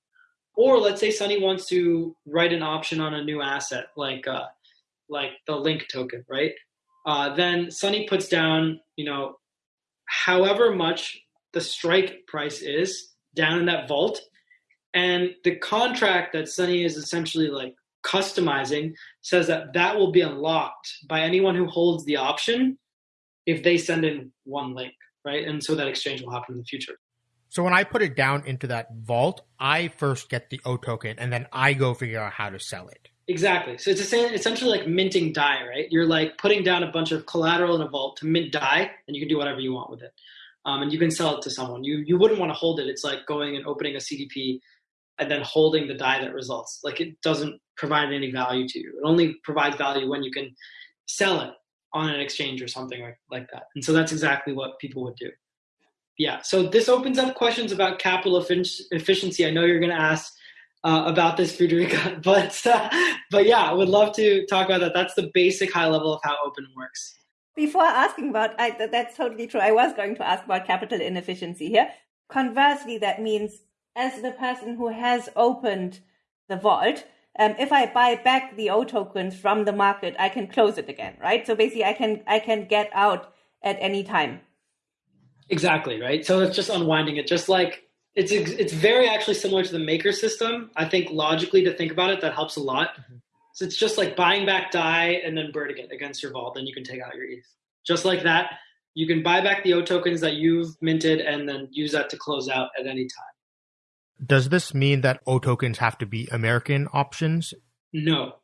Speaker 2: Or let's say Sunny wants to write an option on a new asset like uh, like the link token, right? Uh, then Sunny puts down, you know, however much the strike price is down in that vault, and the contract that Sunny is essentially like customizing says that that will be unlocked by anyone who holds the option if they send in one link, right? And so that exchange will happen in the future.
Speaker 1: So when I put it down into that vault, I first get the O token and then I go figure out how to sell it.
Speaker 2: Exactly. So it's essentially like minting DAI, right? You're like putting down a bunch of collateral in a vault to mint DAI, and you can do whatever you want with it. Um, and you can sell it to someone. You you wouldn't want to hold it. It's like going and opening a CDP and then holding the DAI that results. Like it doesn't provide any value to you. It only provides value when you can sell it on an exchange or something like, like that. And so that's exactly what people would do yeah, so this opens up questions about capital efficiency. I know you're going to ask uh, about this, Friederike, but uh, but yeah, I would love to talk about that. That's the basic high level of how Opyn works.
Speaker 3: Before asking about I, that's totally true. I was going to ask about capital inefficiency here. Conversely, that means as the person who has opened the vault, um, if I buy back the O tokens from the market, I can close it again, right? So basically, I can I can get out at any time.
Speaker 2: Exactly right. So it's just unwinding it, just like it's it's very actually similar to the maker system. I think logically to think about it, that helps a lot. Mm-hmm. So it's just like buying back DAI and then burning it against your vault. Then you can take out your ETH. Just like that, you can buy back the O tokens that you've minted and then use that to close out at any time.
Speaker 1: Does this mean that O tokens have to be American options?
Speaker 2: No.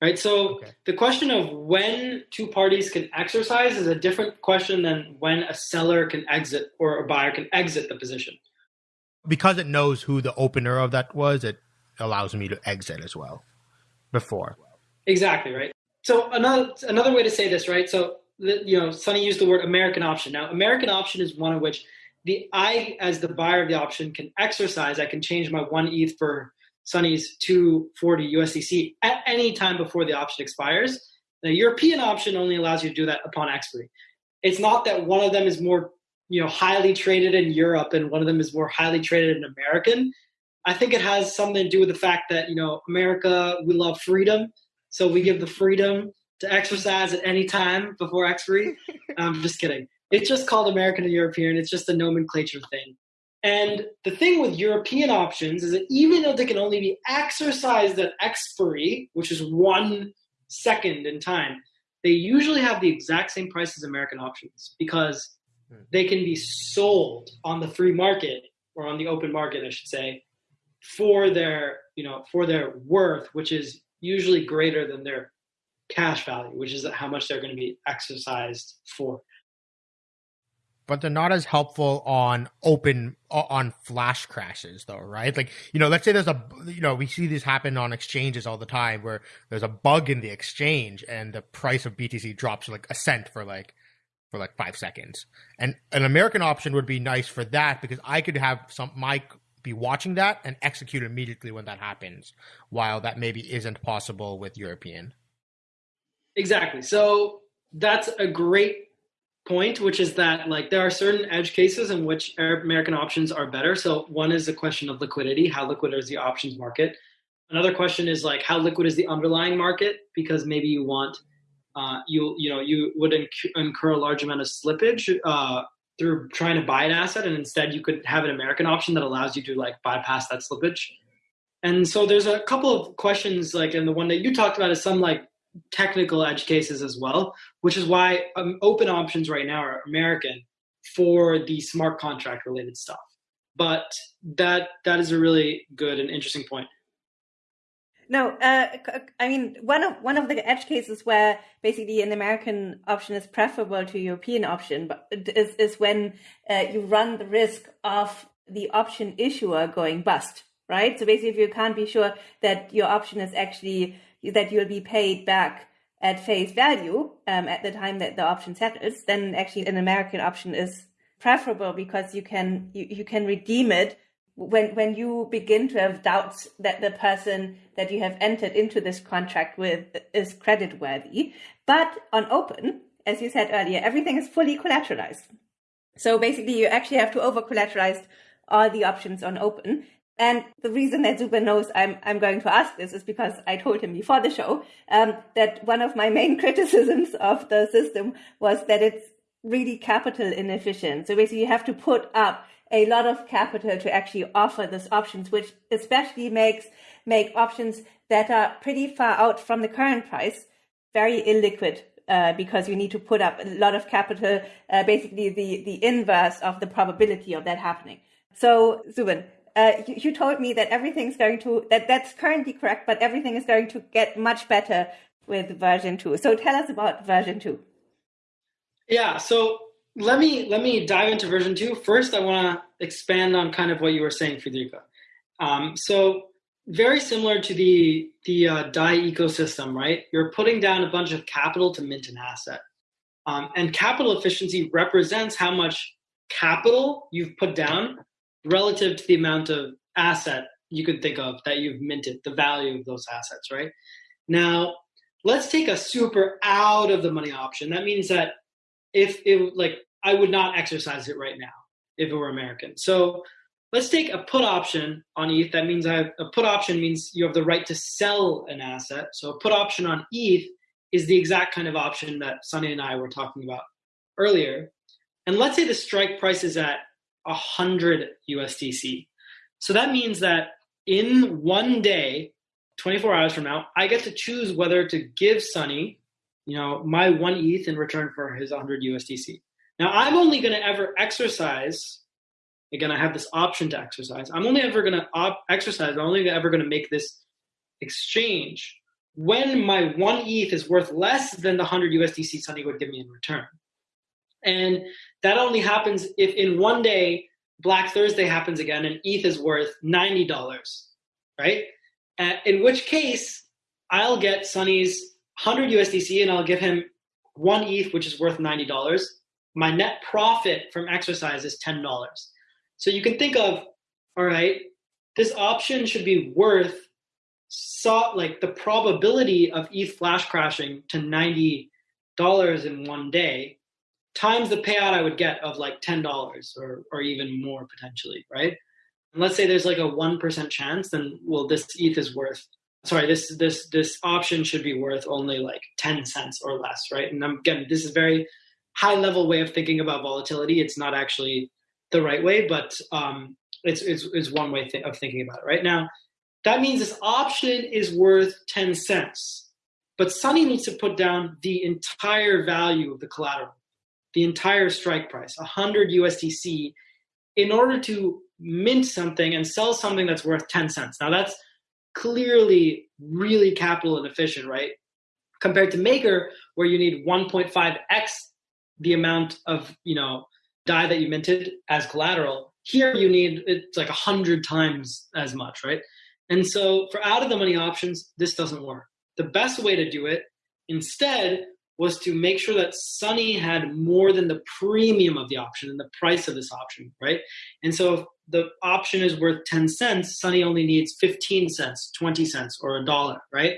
Speaker 2: Right? So okay. the question of when two parties can exercise is a different question than when a seller can exit or a buyer can exit the position.
Speaker 1: Because it knows who the opener of that was, it allows me to exit as well before.
Speaker 2: Exactly, right? So another another way to say this, right? So the, you know, Sunny used the word American option. Now, American option is one of which the I, as the buyer of the option, can exercise. I can change my one ETH for Sunny's 240 USDC at any time before the option expires. The European option only allows you to do that upon expiry. It's not that one of them is more, you know, highly traded in Europe and one of them is more highly traded in American. I think it has something to do with the fact that, you know, America, we love freedom. So we give the freedom to exercise at any time before expiry. I'm just kidding. It's just called American and European. It's just a nomenclature thing. And the thing with European options is that even though they can only be exercised at expiry, which is one second in time, they usually have the exact same price as American options because hmm. they can be sold on the free market or on the open market, I should say, for their you know for their worth, which is usually greater than their cash value, which is how much they're going to be exercised for.
Speaker 1: But they're not as helpful on Opyn on flash crashes, though, right? Like you know, let's say there's a you know we see this happen on exchanges all the time where there's a bug in the exchange and the price of BTC drops like a cent for like for like five seconds. And an American option would be nice for that because I could have some my be watching that and execute immediately when that happens, while that maybe isn't possible with European.
Speaker 2: Exactly. So that's a great point, which is that like there are certain edge cases in which American options are better. So one is a question of liquidity. How liquid is the options market? Another question is like how liquid is the underlying market? Because maybe you want uh, you you know you would inc- incur a large amount of slippage uh, through trying to buy an asset, and instead you could have an American option that allows you to like bypass that slippage. And so there's a couple of questions like, and the one that you talked about is some like technical edge cases as well, which is why um, Opyn options right now are American for the smart contract related stuff. But that that is a really good and interesting point.
Speaker 3: No, uh, I mean one of one of the edge cases where basically an American option is preferable to European option, but is is when uh, you run the risk of the option issuer going bust, right? So basically, if you can't be sure that your option is actually that you'll be paid back at face value um, at the time that the option settles, then actually an American option is preferable because you can you, you can redeem it when when you begin to have doubts that the person that you have entered into this contract with is credit worthy. But on Opyn, as you said earlier, everything is fully collateralized. So basically, you actually have to over collateralize all the options on Opyn. And the reason that Zubin knows I'm, I'm going to ask this is because I told him before the show um, that one of my main criticisms of the system was that it's really capital inefficient. So basically, you have to put up a lot of capital to actually offer these options, which especially makes make options that are pretty far out from the current price very illiquid uh, because you need to put up a lot of capital, uh, basically the, the inverse of the probability of that happening. So, Zubin, uh, you, you, told me that everything's going to that that's currently correct, but everything is going to get much better with version two. So tell us about version two.
Speaker 2: Yeah, so let me let me dive into version two first. I want to expand on kind of what you were saying, Federica. Um, so very similar to the the uh, DAI ecosystem, right? You're putting down a bunch of capital to mint an asset, um, and capital efficiency represents how much capital you've put down relative to the amount of asset you could think of that you've minted, the value of those assets, right? Now, let's take a super out of the money option. That means that if it like I would not exercise it right now if it were American. So let's take a put option on ETH. That means I have, a put option means you have the right to sell an asset. So a put option on ETH is the exact kind of option that Sunny and I were talking about earlier. And let's say the strike price is at 100 USDC. So that means that in one day, 24 hours from now, I get to choose whether to give Sunny, you know, my one ETH in return for his 100 USDC. Now, I'm only going to ever exercise. Again, I have this option to exercise. I'm only ever going to op- exercise. I'm only ever going to make this exchange when my one ETH is worth less than the 100 USDC Sunny would give me in return. And that only happens if in one day Black Thursday happens again and ETH is worth $90, right? Uh, in which case, I'll get Sunny's 100 USDC and I'll give him one ETH, which is worth $90. My net profit from exercise is $10. So you can think of, all right, this option should be worth so, like the probability of ETH flash crashing to $90 in one day times the payout I would get of like ten dollars or or even more potentially, right? And let's say there's like a one percent chance, then well, this ETH is worth. Sorry, this this this option should be worth only like ten cents or less, right? And I'm, again, this is very high level way of thinking about volatility. It's not actually the right way, but um, it's, it's, it's one way th- of thinking about it. Right now, that means this option is worth ten cents, but Sunny needs to put down the entire value of the collateral the entire strike price, 100 USDC, in order to mint something and sell something that's worth 10 cents. Now that's clearly really capital inefficient, right? Compared to Maker, where you need 1.5x the amount of, you know, DAI that you minted as collateral. Here you need it's like a hundred times as much, right? And so for out of the money options, this doesn't work. The best way to do it instead was to make sure that Sunny had more than the premium of the option and the price of this option, right? And so if the option is worth 10 cents, Sunny only needs 15 cents, 20 cents, or a dollar, right?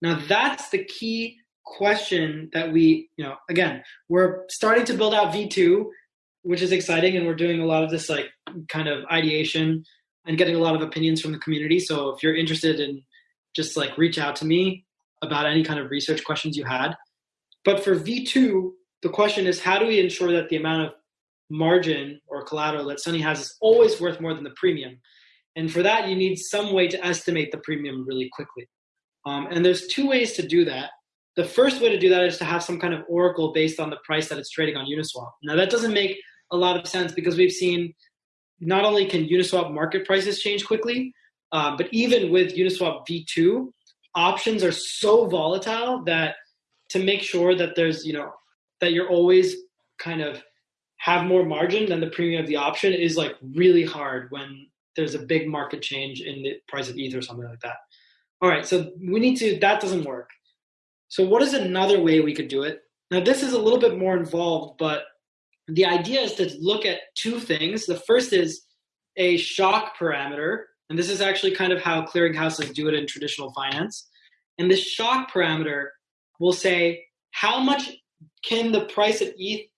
Speaker 2: Now that's the key question that we, you know, again, we're starting to build out V2, which is exciting, and we're doing a lot of this like kind of ideation and getting a lot of opinions from the community. So if you're interested in just like reach out to me about any kind of research questions you had. But for V2, the question is how do we ensure that the amount of margin or collateral that Sunny has is always worth more than the premium? And for that, you need some way to estimate the premium really quickly. Um, and there's two ways to do that. The first way to do that is to have some kind of oracle based on the price that it's trading on Uniswap. Now, that doesn't make a lot of sense because we've seen not only can Uniswap market prices change quickly, uh, but even with Uniswap V2, options are so volatile that to make sure that there's you know that you're always kind of have more margin than the premium of the option is like really hard when there's a big market change in the price of ETH or something like that. All right, so we need to that doesn't work. So what is another way we could do it? Now this is a little bit more involved, but the idea is to look at two things. The first is a shock parameter, and this is actually kind of how clearinghouses do it in traditional finance. And this shock parameter will say how much can the price of ETH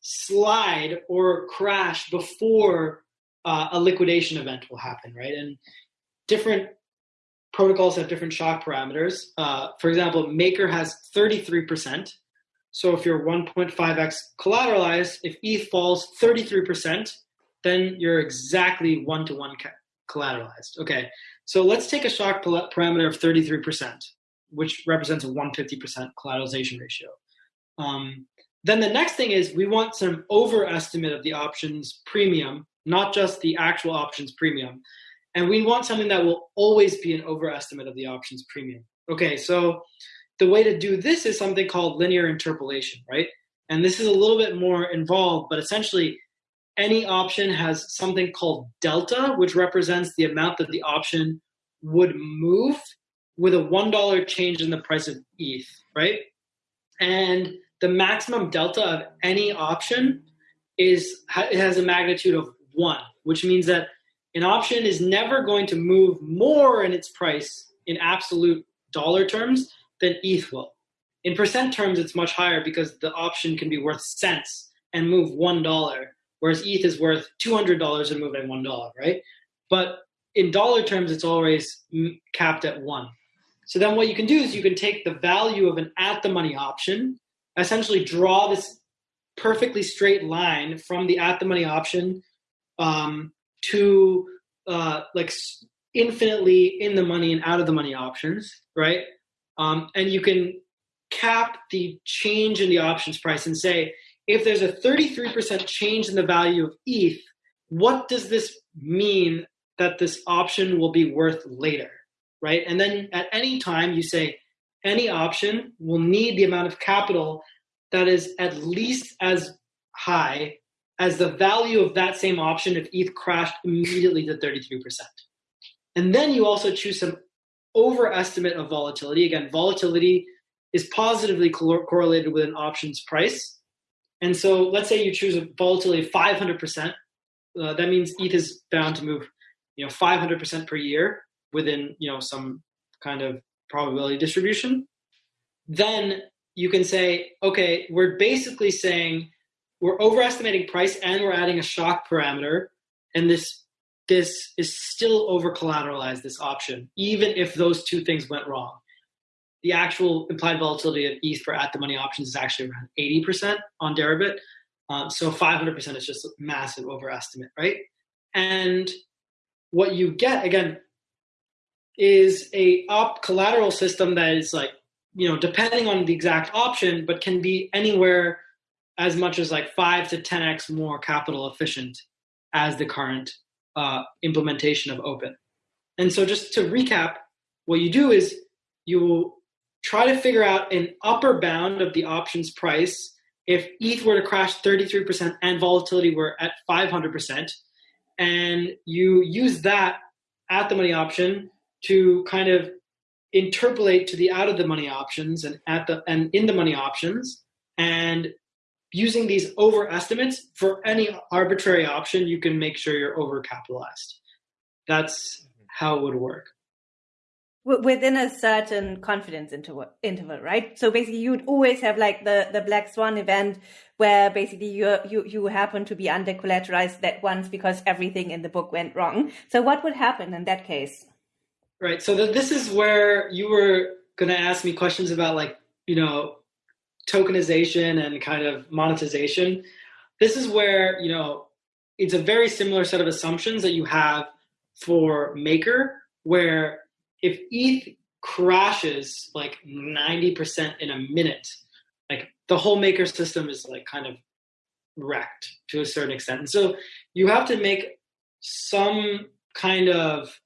Speaker 2: slide or crash before uh, a liquidation event will happen, right? And different protocols have different shock parameters. Uh, for example, Maker has 33%. So if you're 1.5x collateralized, if ETH falls 33%, then you're exactly one to one collateralized. Okay, so let's take a shock parameter of 33% which represents a 150% collateralization ratio. Um, then the next thing is we want some overestimate of the options premium, not just the actual options premium. And we want something that will always be an overestimate of the options premium. Okay, so the way to do this is something called linear interpolation, right? And this is a little bit more involved, but essentially any option has something called delta, which represents the amount that the option would move with a $1 change in the price of ETH, right? And the maximum delta of any option is it has a magnitude of one, which means that an option is never going to move more in its price in absolute dollar terms than ETH will. In percent terms, it's much higher because the option can be worth cents and move one dollar, whereas ETH is worth two hundred dollars and move at one dollar, right? But in dollar terms, it's always capped at one. So then what you can do is you can take the value of an at the money option, essentially draw this perfectly straight line from the at the money option um, to uh, like infinitely in the money and out of the money options, right? Um, and you can cap the change in the options price and say, if there's a 33% change in the value of ETH, what does this mean that this option will be worth later? Right? And then at any time you say, any option will need the amount of capital that is at least as high as the value of that same option if ETH crashed immediately to 33%. And then you also choose some overestimate of volatility. Again, volatility is positively correlated with an option's price. And so let's say you choose a volatility of 500%. Uh, that means ETH is bound to move, you know, 500% per year within, you know, some kind of probability distribution. Then you can say, okay, we're basically saying we're overestimating price and we're adding a shock parameter, and this this is still over collateralized this option, even if those two things went wrong. The actual implied volatility of ETH for at the money options is actually around 80% on Deribit. Um, so 500% is just a massive overestimate, right? And what you get again is a op collateral system that is like you know depending on the exact option, but can be anywhere as much as like five to 10x more capital efficient as the current uh, implementation of Opyn. And so, just to recap, what you do is you will try to figure out an upper bound of the options price if ETH were to crash 33% and volatility were at 500%, and you use that at the money option to kind of interpolate to the out of the money options and at the and in the money options and using these overestimates for any arbitrary option, you can make sure you're overcapitalized. That's how it would work.
Speaker 3: Within a certain confidence interval, interval, right? So basically, you'd always have like the, the black swan event where basically you you you happen to be under collateralized that once because everything in the book went wrong. So what would happen in that case?
Speaker 2: Right. So the, this is where you were going to ask me questions about like you know tokenization and kind of monetization, this is where, you know, it's a very similar set of assumptions that you have for Maker, where if ETH crashes like 90% in a minute, like the whole Maker system is like kind of wrecked to a certain extent. And so you have to make some kind of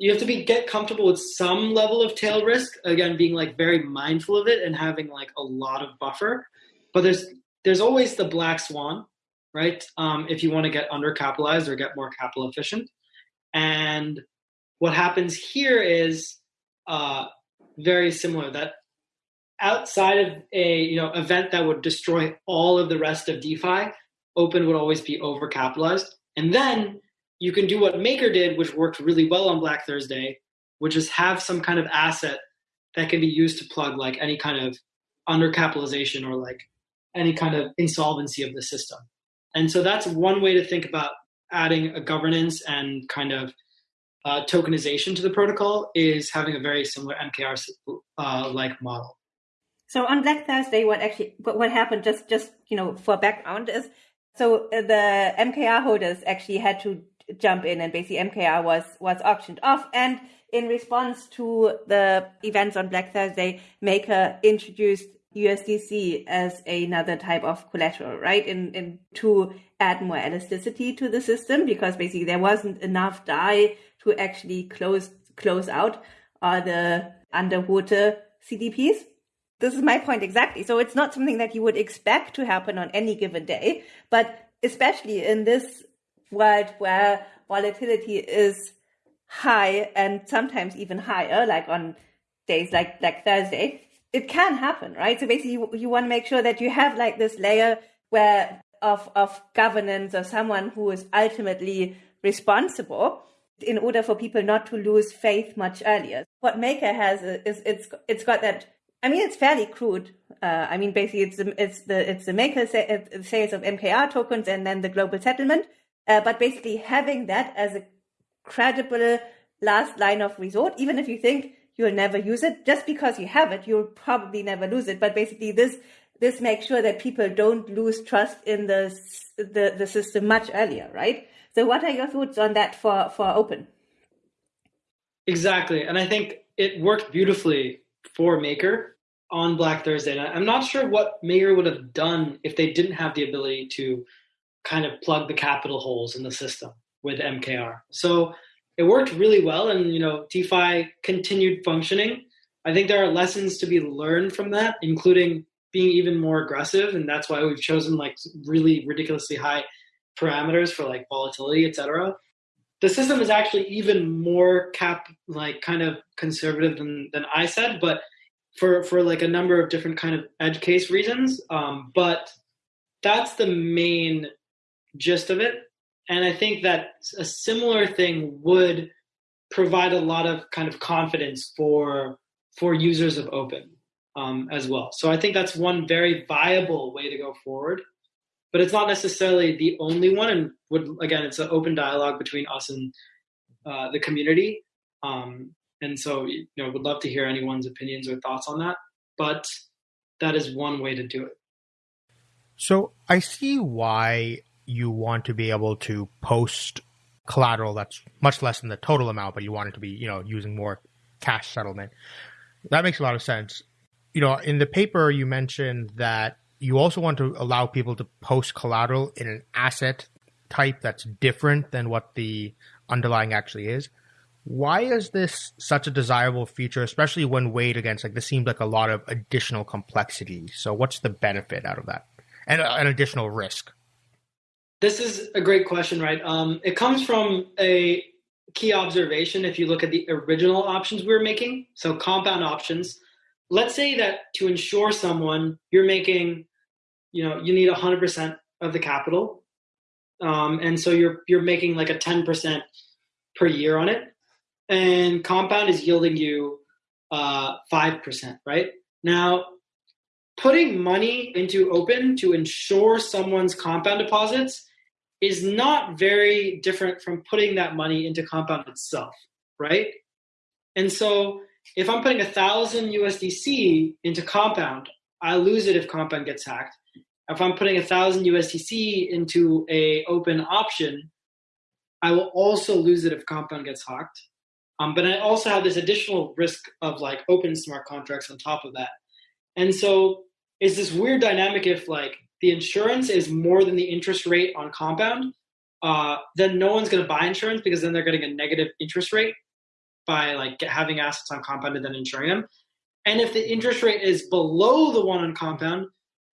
Speaker 2: you have to be get comfortable with some level of tail risk again being like very mindful of it and having like a lot of buffer. But there's there's always the black swan right um, if you want to get undercapitalized or get more capital efficient. And what happens here is uh, very similar that outside of a you know event that would destroy all of the rest of defi Opyn would always be overcapitalized. And then you can do what Maker did, which worked really well on Black Thursday, which is have some kind of asset that can be used to plug like any kind of undercapitalization or like any kind of insolvency of the system. And so that's one way to think about adding a governance and kind of uh, tokenization to the protocol is having a very similar MKR uh, like model.
Speaker 3: So on Black Thursday, what actually what happened? Just just you know for background is so the MKR holders actually had to jump in and basically MKR was was auctioned off and in response to the events on Black Thursday, Maker introduced USDC as another type of collateral, right? In, in to add more elasticity to the system because basically there wasn't enough DAI to actually close close out all the underwater CDPs. This is my point exactly. So it's not something that you would expect to happen on any given day, but especially in this world where volatility is high and sometimes even higher, like on days like like Thursday, it can happen, right? So basically, you, you want to make sure that you have like this layer where of of governance or someone who is ultimately responsible in order for people not to lose faith much earlier. What Maker has is it's it's got that. I mean, it's fairly crude. Uh, I mean, basically, it's the, it's the it's the Maker sales of MKR tokens and then the global settlement. Uh, but basically having that as a credible last line of resort, even if you think you'll never use it, just because you have it, you'll probably never lose it. But basically this, this makes sure that people don't lose trust in the, the, the system much earlier, right? So what are your thoughts on that for, for Opyn?
Speaker 2: Exactly. And I think it worked beautifully for Maker on Black Thursday. And I'm not sure what Maker would have done if they didn't have the ability to kind of plug the capital holes in the system with MKR. So it worked really well, and you know, DeFi continued functioning I think there are lessons to be learned from that, including being even more aggressive, and that's why we've chosen like really ridiculously high parameters for like volatility, etc. The system is actually even more cap like kind of conservative than than I said, but for for like a number of different kind of edge case reasons. Um, but that's the main gist of it, and I think that a similar thing would provide a lot of kind of confidence for for users of Opyn um, as well. So I think that's one very viable way to go forward, but it's not necessarily the only one. And would again, it's an open dialogue between us and uh, the community. Um, and so, you know, would love to hear anyone's opinions or thoughts on that. But that is one way to do it.
Speaker 1: So I see why you want to be able to post collateral that's much less than the total amount, but you want it to be, you know, using more cash settlement. That makes a lot of sense. You know, in the paper, you mentioned that you also want to allow people to post collateral in an asset type that's different than what the underlying actually is. Why is this such a desirable feature, especially when weighed against like this seems like a lot of additional complexity? So, what's the benefit out of that, and uh, an additional risk?
Speaker 2: This is a great question, right? Um, it comes from a key observation if you look at the original options we were making, so compound options. Let's say that to insure someone, you're making, you know, you need 100% of the capital, um, and so you're you're making like a 10% per year on it, and compound is yielding you uh, 5%, right? Now, putting money into Opyn to insure someone's compound deposits is not very different from putting that money into compound itself, right? And so if I'm putting a thousand USDC into compound, I lose it if compound gets hacked. If I'm putting a thousand USDC into a Opyn option, I will also lose it if compound gets hacked. Um, but I also have this additional risk of like Opyn smart contracts on top of that. And so it's this weird dynamic if like the insurance is more than the interest rate on compound, uh, then no one's going to buy insurance because then they're getting a negative interest rate by like having assets on compound and then insuring them. And if the interest rate is below the one on compound,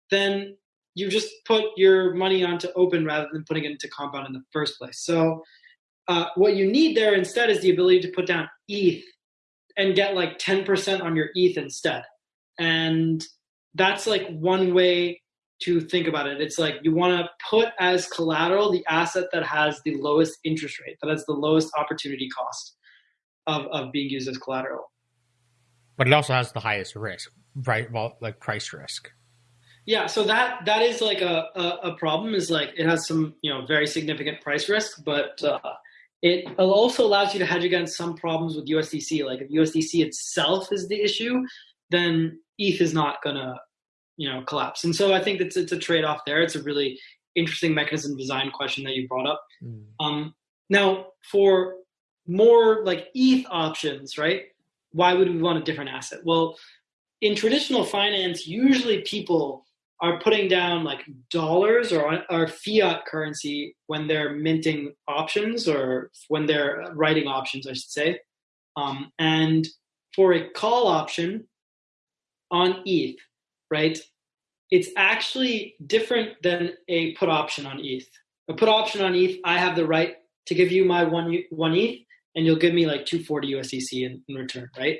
Speaker 2: then you just put your money onto Opyn rather than putting it into compound in the first place. So uh, what you need there instead is the ability to put down ETH and get like 10% on your ETH instead. And that's like one way to think about it. It's like you want to put as collateral the asset that has the lowest interest rate, that has the lowest opportunity cost of, of being used as collateral.
Speaker 1: But it also has the highest risk, right? Well, like price risk.
Speaker 2: Yeah, so that that is like a, a, a problem. Is like it has some you know very significant price risk, but uh, it also allows you to hedge against some problems with USDC. Like if USDC itself is the issue, then ETH is not gonna you know collapse. And so I think it's it's a trade off there. It's a really interesting mechanism design question that you brought up. Mm. Um, now for more like ETH options, right? Why would we want a different asset? Well, in traditional finance, usually people are putting down like dollars or, or fiat currency when they're minting options or when they're writing options, I should say. Um, and for a call option on ETH, right? It's actually different than a put option on ETH. A put option on ETH, I have the right to give you my one one ETH, and you'll give me like 240 USDC in, in return, right?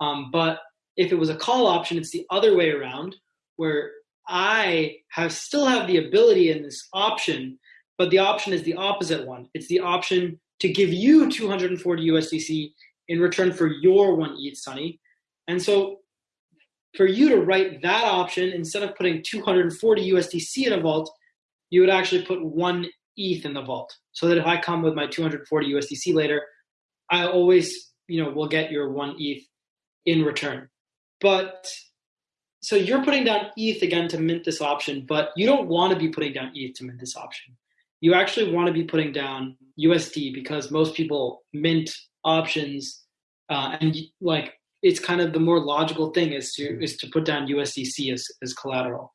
Speaker 2: Um, but if it was a call option, it's the other way around, where I have still have the ability in this option, but the option is the opposite one. It's the option to give you 240 USDC in return for your one ETH, Sunny. And so for you to write that option, instead of putting 240 USDC in a vault, you would actually put one ETH in the vault. So that if I come with my 240 USDC later, I always, you know, will get your one ETH in return. But so you're putting down ETH again to mint this option, but you don't want to be putting down ETH to mint this option. You actually want to be putting down USD because most people mint options, uh, and like it's kind of the more logical thing is to mm-hmm. is to put down USDC as, as collateral.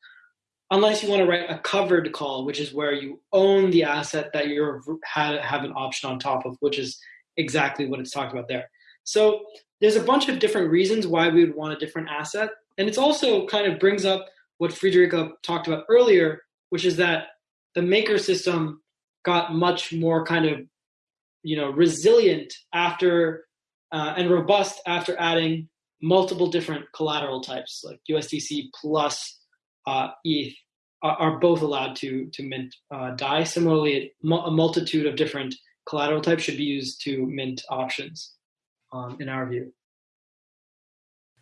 Speaker 2: Unless you want to write a covered call, which is where you own the asset that you have have an option on top of, which is exactly what it's talked about there. So there's a bunch of different reasons why we would want a different asset. And it's also kind of brings up what Friederike talked about earlier, which is that the maker system got much more kind of, you know, resilient after uh, and robust after adding multiple different collateral types like USDC plus uh, ETH are, are, both allowed to to mint uh, DAI. Similarly, a multitude of different collateral types should be used to mint options, um, in our view.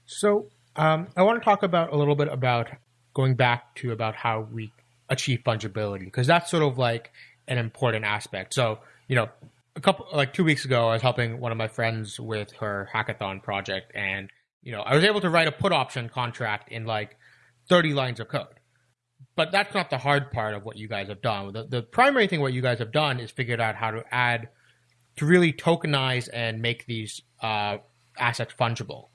Speaker 1: So um, I want to talk about a little bit about going back to about how we achieve fungibility because that's sort of like an important aspect. So you know, a couple like two weeks ago, I was helping one of my friends with her hackathon project, and you know, I was able to write a put option contract in like 30 lines of code. But that's not the hard part of what you guys have done. The, the primary thing what you guys have done is figured out how to add, to really tokenize and make these uh, assets fungible.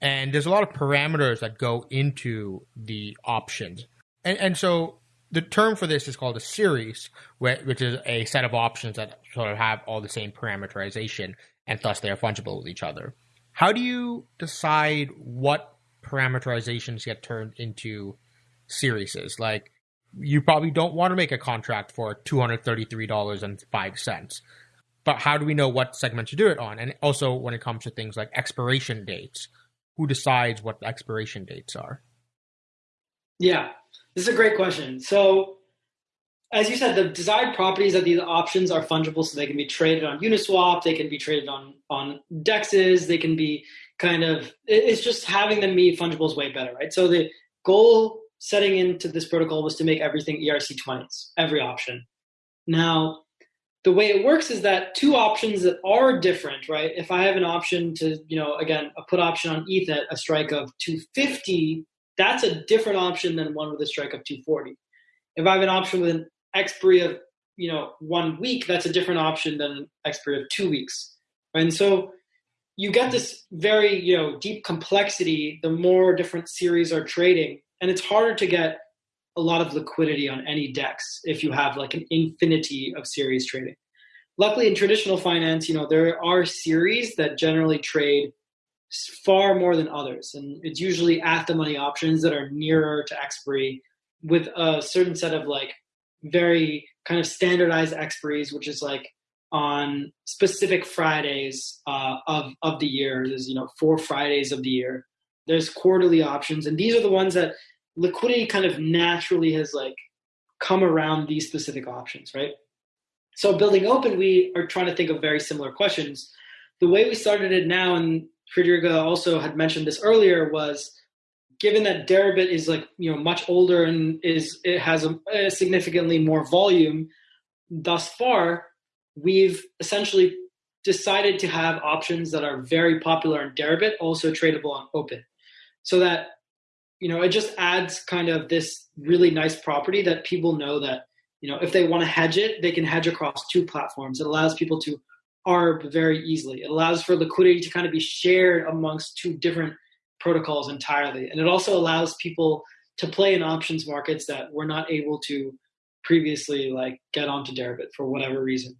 Speaker 1: And there's a lot of parameters that go into the options. And, and so the term for this is called a series, which is a set of options that sort of have all the same parameterization and thus they are fungible with each other. How do you decide what parameterizations get turned into series? Like, you probably don't want to make a contract for $233.05. But how do we know what segment to do it on? And also, when it comes to things like expiration dates, who decides what the expiration dates are?
Speaker 2: Yeah, this is a great question. So, as you said, the desired properties of these options are fungible, so they can be traded on Uniswap, they can be traded on on dexes, they can be kind of. It's just having them be fungible is way better, right? So the goal setting into this protocol was to make everything ERC20s, every option. Now, the way it works is that two options that are different, right? If I have an option to, you know, again, a put option on ETH at a strike of 250, that's a different option than one with a strike of 240. If I have an option with an expiry of you know one week, that's a different option than an expiry of two weeks. And so you get this very you know deep complexity the more different series are trading, and it's harder to get a lot of liquidity on any dex if you have like an infinity of series trading. Luckily, in traditional finance, you know there are series that generally trade far more than others, and it's usually at the money options that are nearer to expiry with a certain set of like very kind of standardized expiries, which is like on specific Fridays uh, of of the year. There's you know four Fridays of the year. There's quarterly options, and these are the ones that liquidity kind of naturally has like come around these specific options, right? So building Opyn, we are trying to think of very similar questions. The way we started it now, and Friederike also had mentioned this earlier, was given that Deribit is like you know much older and is it has a, a significantly more volume, thus far we've essentially decided to have options that are very popular in Deribit also tradable on Opyn, so that you know it just adds kind of this really nice property that people know that you know if they want to hedge it, they can hedge across two platforms. It allows people to arb very easily. It allows for liquidity to kind of be shared amongst two different protocols entirely. And it also allows people to play in options markets that were not able to previously like get onto Deribit for whatever reason.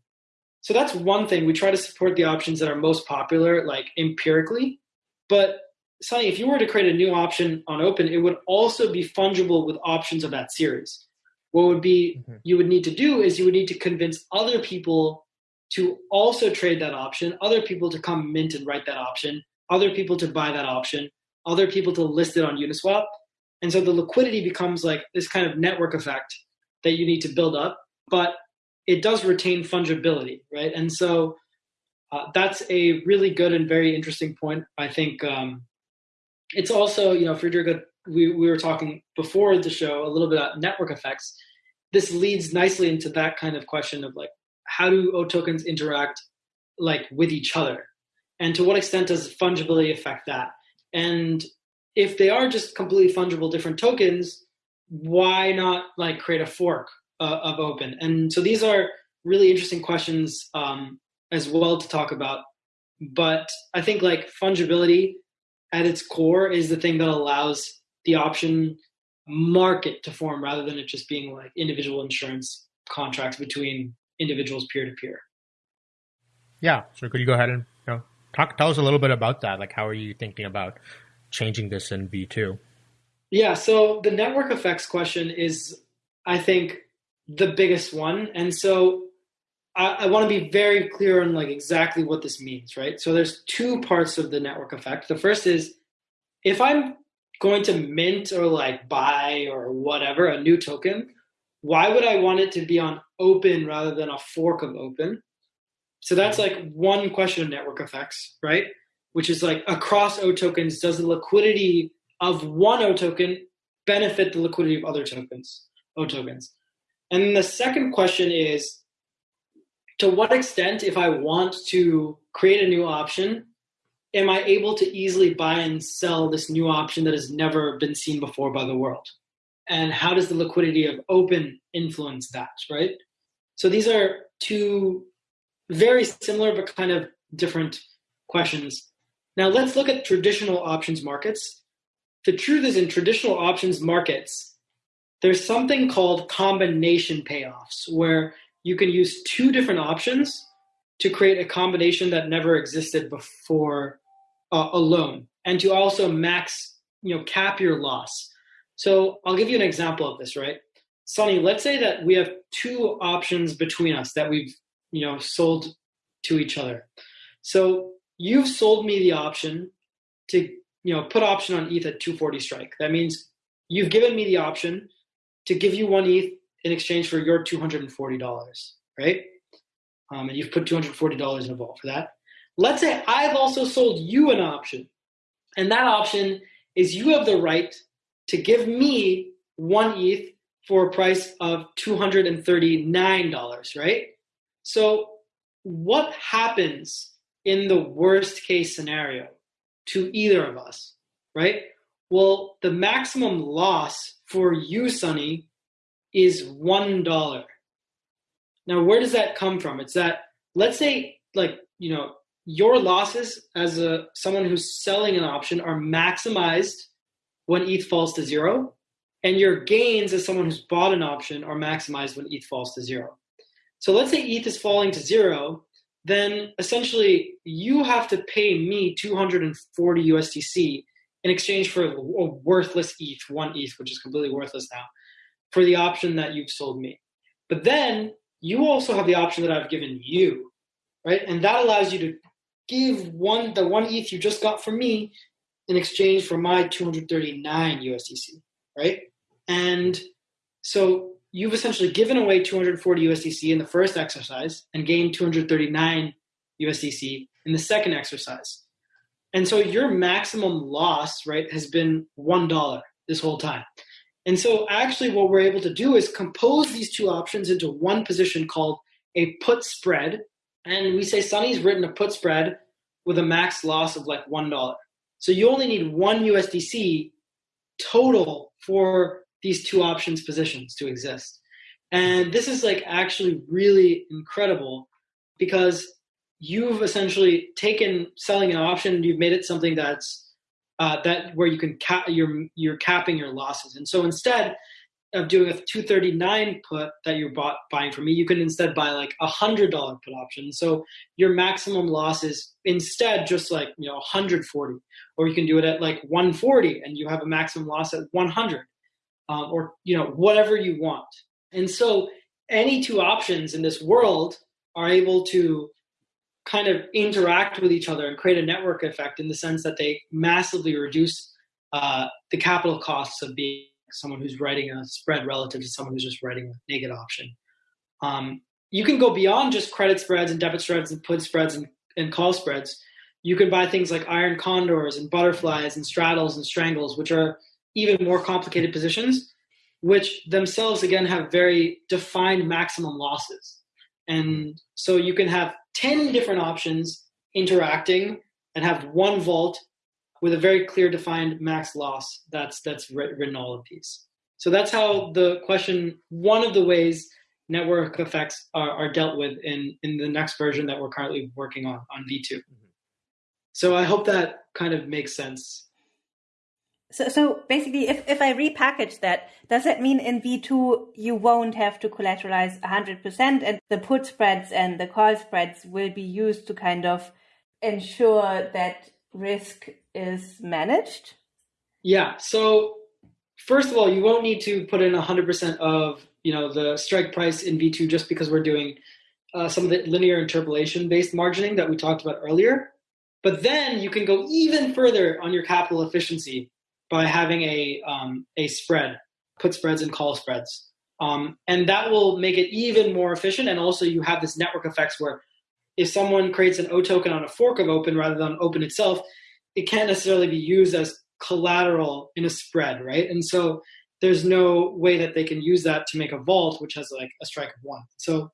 Speaker 2: So that's one thing. We try to support the options that are most popular, like empirically. But Sunny, if you were to create a new option on Opyn, it would also be fungible with options of that series. What would be mm-hmm. you would need to do is you would need to convince other people to also trade that option, other people to come mint and write that option, other people to buy that option, other people to list it on Uniswap. And so the liquidity becomes like this kind of network effect that you need to build up, but it does retain fungibility, right? And so uh, that's a really good and very interesting point. I think um, it's also, you know, Friederike, we, we were talking before the show a little bit about network effects. This leads nicely into that kind of question of like, how do O tokens interact like with each other? And to what extent does fungibility affect that? And if they are just completely fungible different tokens, why not like create a fork uh, of Opyn? And so these are really interesting questions um, as well to talk about. But I think like fungibility at its core is the thing that allows the option market to form rather than it just being like individual insurance contracts between individuals peer to peer.
Speaker 1: Yeah. So could you go ahead and you know, Talk, tell us a little bit about that. Like, how are you thinking about changing this in V2?
Speaker 2: Yeah, so the network effects question is, I think, the biggest one. And so I, I want to be very clear on like exactly what this means, right? So there's two parts of the network effect. The first is if I'm going to mint or like buy or whatever a new token, why would I want it to be on Opyn rather than a fork of Opyn? So that's mm-hmm. like one question of network effects, right? Which is like across O tokens, does the liquidity of one O token benefit the liquidity of other tokens, O tokens? And the second question is to what extent, if I want to create a new option, am I able to easily buy and sell this new option that has never been seen before by the world? And how does the liquidity of Opyn influence that, right? So these are two very similar but kind of different questions. Now let's look at traditional options markets. The truth is in traditional options markets, there's something called combination payoffs where you can use two different options to create a combination that never existed before uh, alone and to also max you know cap your loss so i'll give you an example of this right? Sunny let's say that we have two options between us that we've you know sold to each other. So you've sold me the option to you know put option on eth at 240 strike. That means you've given me the option to give you one eth in exchange for your $240 right? Um, and you've put $240 in a vault for that. Let's say i've also sold you an option and that option is you have the right to give me one eth for a price of $239 right so what happens in the worst case scenario to either of us, right? Well, the maximum loss for you, Sunny, is one dollar. Now, where does that come from? It's that let's say, like you know, your losses as a someone who's selling an option are maximized when ETH falls to zero, and your gains as someone who's bought an option are maximized when ETH falls to zero. So let's say ETH is falling to zero, then essentially you have to pay me 240 USDC in exchange for a worthless ETH, one ETH, which is completely worthless now, for the option that you've sold me. But then you also have the option that I've given you, right? And that allows you to give one the one ETH you just got from me in exchange for my 239 USDC, right? And so you've essentially given away 240 USDC in the first exercise and gained 239 USDC in the second exercise. And so your maximum loss, right, has been $1 this whole time. And so actually what we're able to do is compose these two options into one position called a put spread. And we say Sunny's written a put spread with a max loss of like $1. So you only need one USDC total for these two options positions to exist. And this is like actually really incredible because you've essentially taken selling an option, you've made it something that's uh, that where you can cap you're you're capping your losses. And so instead of doing a 239 put that you're bought, buying from me, you can instead buy like a hundred dollar put option. So your maximum loss is instead just like you know 140, or you can do it at like 140 and you have a maximum loss at 100 um, or you know whatever you want. And so any two options in this world are able to kind of interact with each other and create a network effect in the sense that they massively reduce uh, the capital costs of being someone who's writing a spread relative to someone who's just writing a naked option. Um, you can go beyond just credit spreads and debit spreads and put spreads and, and call spreads. You can buy things like iron condors and butterflies and straddles and strangles, which are even more complicated positions, which themselves again have very defined maximum losses. And so you can have 10 different options interacting and have one vault with a very clear defined max loss that's that's written all of these. So that's how the question, one of the ways network effects are, are dealt with in, in the next version that we're currently working on, on V2. Mm-hmm. So I hope that kind of makes sense.
Speaker 3: So, so basically, if, if I repackage that, does that mean in V2 you won't have to collateralize 100% and the put spreads and the call spreads will be used to kind of ensure that risk is managed?
Speaker 2: Yeah. So first of all, you won't need to put in 100% of you know the strike price in V2 just because we're doing uh, some of the linear interpolation based margining that we talked about earlier. But then you can go even further on your capital efficiency by having a um, a spread, put spreads and call spreads, um, and that will make it even more efficient. And also, you have this network effects where if someone creates an O token on a fork of Opyn rather than Opyn itself, it can't necessarily be used as collateral in a spread, right? And so there's no way that they can use that to make a vault, which has like a strike of one. So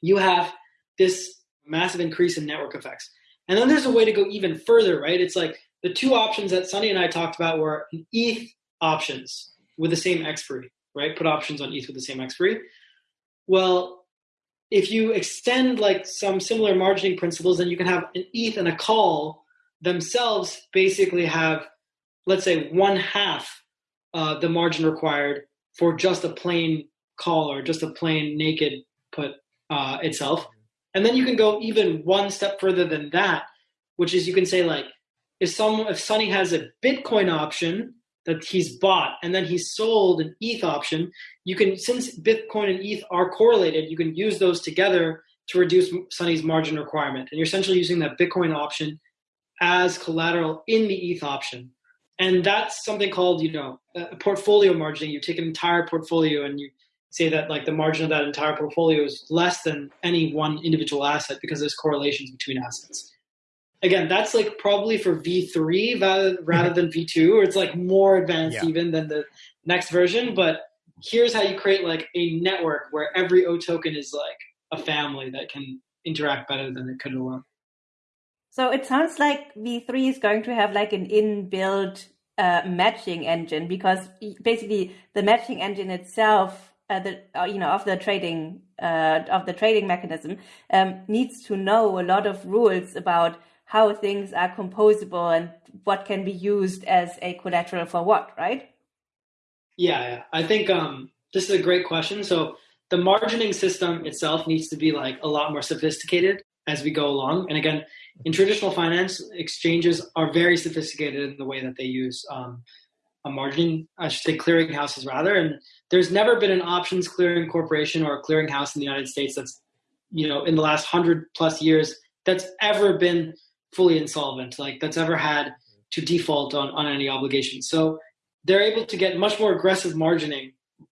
Speaker 2: you have this massive increase in network effects. And then there's a way to go even further, right? It's like the two options that Sunny and I talked about were ETH options with the same expiry, right? Put options on ETH with the same expiry. Well, if you extend like some similar margining principles, then you can have an ETH and a call themselves basically have, let's say, one half uh, the margin required for just a plain call or just a plain naked put uh, itself. And then you can go even one step further than that, which is you can say like, if some if Sunny has a Bitcoin option that he's bought and then he's sold an ETH option, you can since Bitcoin and ETH are correlated, you can use those together to reduce Sunny's margin requirement. And you're essentially using that Bitcoin option as collateral in the ETH option. And that's something called, you know, portfolio margining. You take an entire portfolio and you say that like the margin of that entire portfolio is less than any one individual asset because there's correlations between assets. Again, that's like probably for V3 rather, rather than V2, or it's like more advanced yeah. even than the next version. But here's how you create like a network where every O token is like a family that can interact better than it could alone.
Speaker 3: So it sounds like V3 is going to have like an inbuilt uh, matching engine because basically the matching engine itself uh, the uh, you know of the trading uh, of the trading mechanism um, needs to know a lot of rules about how things are composable and what can be used as a collateral for what, right?
Speaker 2: Yeah, yeah. I think um, this is a great question. So the margining system itself needs to be like a lot more sophisticated as we go along. And again, in traditional finance, exchanges are very sophisticated in the way that they use um, a margin, I should say clearinghouses rather. And there's never been an options clearing corporation or a clearinghouse in the United States that's, you know, in the last hundred plus years that's ever been fully insolvent, like that's ever had to default on, on any obligation. So they're able to get much more aggressive margining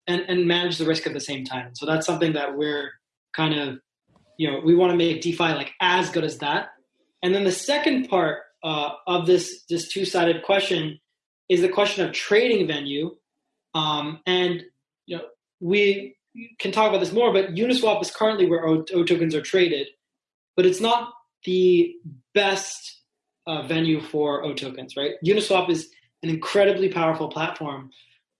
Speaker 2: and, and manage the risk at the same time. So that's something that we're kind of, you know, we want to make DeFi like as good as that. And then the second part uh, of this this two sided question is the question of trading venue. Um, and you know, we can talk about this more, but Uniswap is currently where O, o tokens are traded, but it's not the best uh, venue for O tokens, right? Uniswap is an incredibly powerful platform,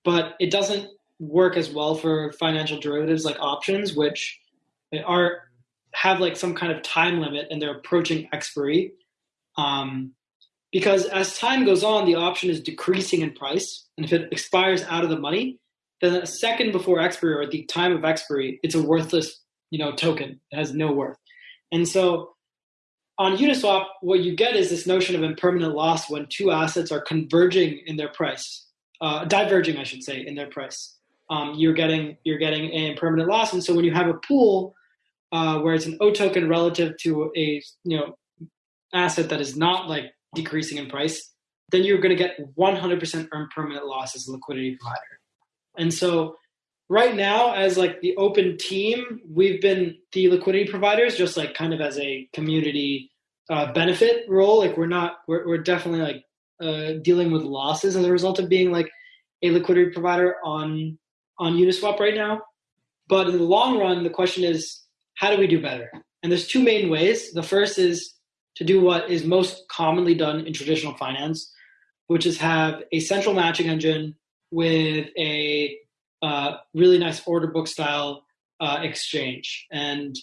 Speaker 2: but it doesn't work as well for financial derivatives like options, which are have like some kind of time limit and they're approaching expiry. Um, because as time goes on, the option is decreasing in price. And if it expires out of the money, then a second before expiry or at the time of expiry, it's a worthless, you know, token. It has no worth. And so on Uniswap, what you get is this notion of impermanent loss when two assets are converging in their price, uh, diverging, I should say, in their price. Um, you're getting you're getting an impermanent loss, and so when you have a pool uh, where it's an O token relative to a you know asset that is not like decreasing in price, then you're going to get 100% impermanent loss as a liquidity provider. And so right now as like the Opyn team, we've been the liquidity providers just like kind of as a community uh, benefit role. Like we're not, we're, we're definitely like uh, dealing with losses as a result of being like a liquidity provider on, on Uniswap right now. But in the long run, the question is, how do we do better? And there's two main ways. The first is to do what is most commonly done in traditional finance, which is have a central matching engine with a uh, really nice order book style uh, exchange. And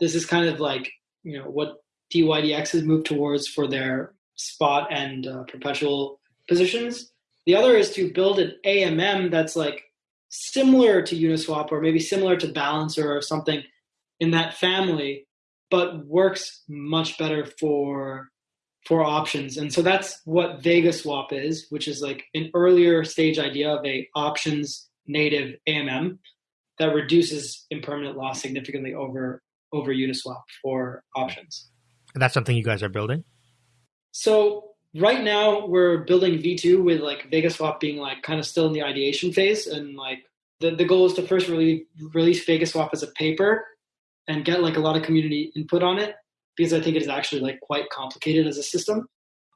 Speaker 2: this is kind of like you know what DYDX has moved towards for their spot and uh, perpetual positions. The other is to build an AMM that's like similar to Uniswap or maybe similar to Balancer or something in that family but works much better for for options. And so that's what Vega Swap is, which is like an earlier stage idea of a options native AMM that reduces impermanent loss significantly over over Uniswap for options.
Speaker 1: And that's something you guys are building?
Speaker 2: So right now we're building V2 with like Vega Swap being like kind of still in the ideation phase and like the, the goal is to first really release Vega Swap as a paper and get like a lot of community input on it because I think it is actually like quite complicated as a system.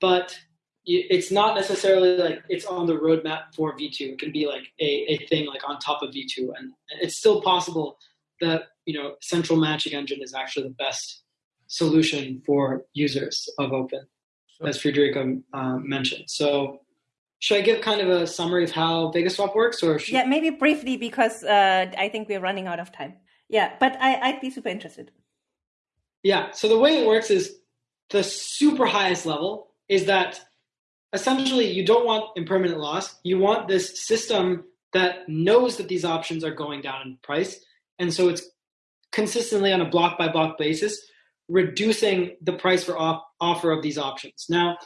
Speaker 2: But it's not necessarily like it's on the roadmap for V2. It can be like a, a thing like on top of V2, and it's still possible that you know central matching engine is actually the best solution for users of Opyn, as Federico um, mentioned. So. Should I give kind of a summary of how VegaSwap works, or should...
Speaker 3: yeah, maybe briefly because uh, I think we're running out of time. Yeah, but I, I'd be super interested.
Speaker 2: Yeah. So the way it works is the super highest level is that essentially you don't want impermanent loss. You want this system that knows that these options are going down in price. And so it's consistently on a block by block basis, reducing the price for off- offer of these options. Now,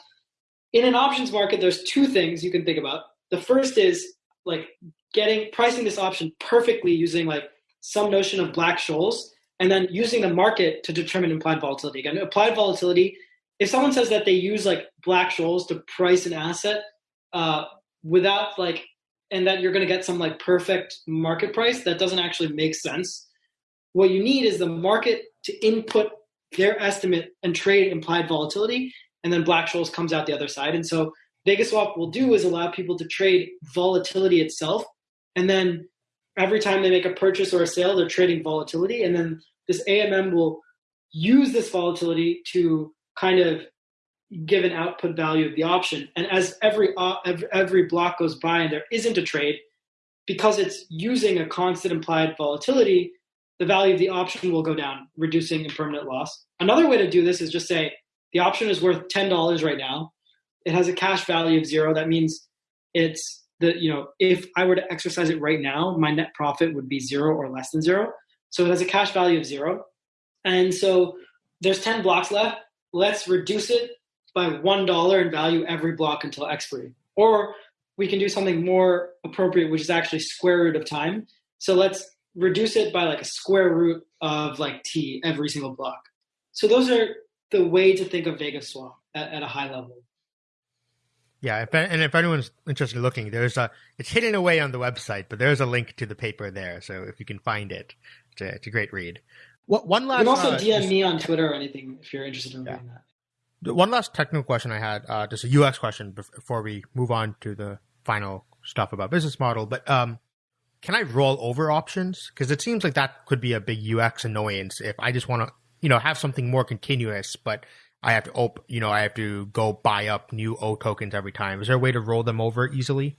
Speaker 2: in an options market, there's two things you can think about. The first is like getting pricing this option perfectly using like some notion of black scholes and then using the market to determine implied volatility. Again, applied volatility, if someone says that they use like black scholes to price an asset uh, without like, and that you're going to get some like perfect market price, that doesn't actually make sense. What you need is the market to input their estimate and trade implied volatility, and then black scholes comes out the other side. And so VegaSwap will do is allow people to trade volatility itself, and then every time they make a purchase or a sale, they're trading volatility, and then this AMM will use this volatility to kind of give an output value of the option. And as every uh, every, every block goes by and there isn't a trade, because it's using a constant implied volatility, the value of the option will go down, reducing impermanent loss. Another way to do this is just say the option is worth ten dollars right now. It has a cash value of zero. That means it's the you know if I were to exercise it right now, my net profit would be zero or less than zero. So it has a cash value of zero, and so there's ten blocks left. Let's reduce it by one dollar in value every block until expiry, or we can do something more appropriate, which is actually square root of time. So let's reduce it by like a square root of like t every single block. So those are the way to think of Vega Swap at, at a high level.
Speaker 1: Yeah, if, and if anyone's interested in looking, there's a it's hidden away on the website, but there's a link to the paper there. So if you can find it, it's a, it's a great read. What one last?
Speaker 2: You can also uh, DM me on Twitter or anything if you're interested in yeah. reading that.
Speaker 1: One last technical question I had, uh, just a UX question before we move on to the final stuff about business model. But um, can I roll over options? Because it seems like that could be a big UX annoyance if I just want to, you know, have something more continuous, but I have to op- you know, I have to go buy up new O tokens every time. Is there a way to roll them over easily?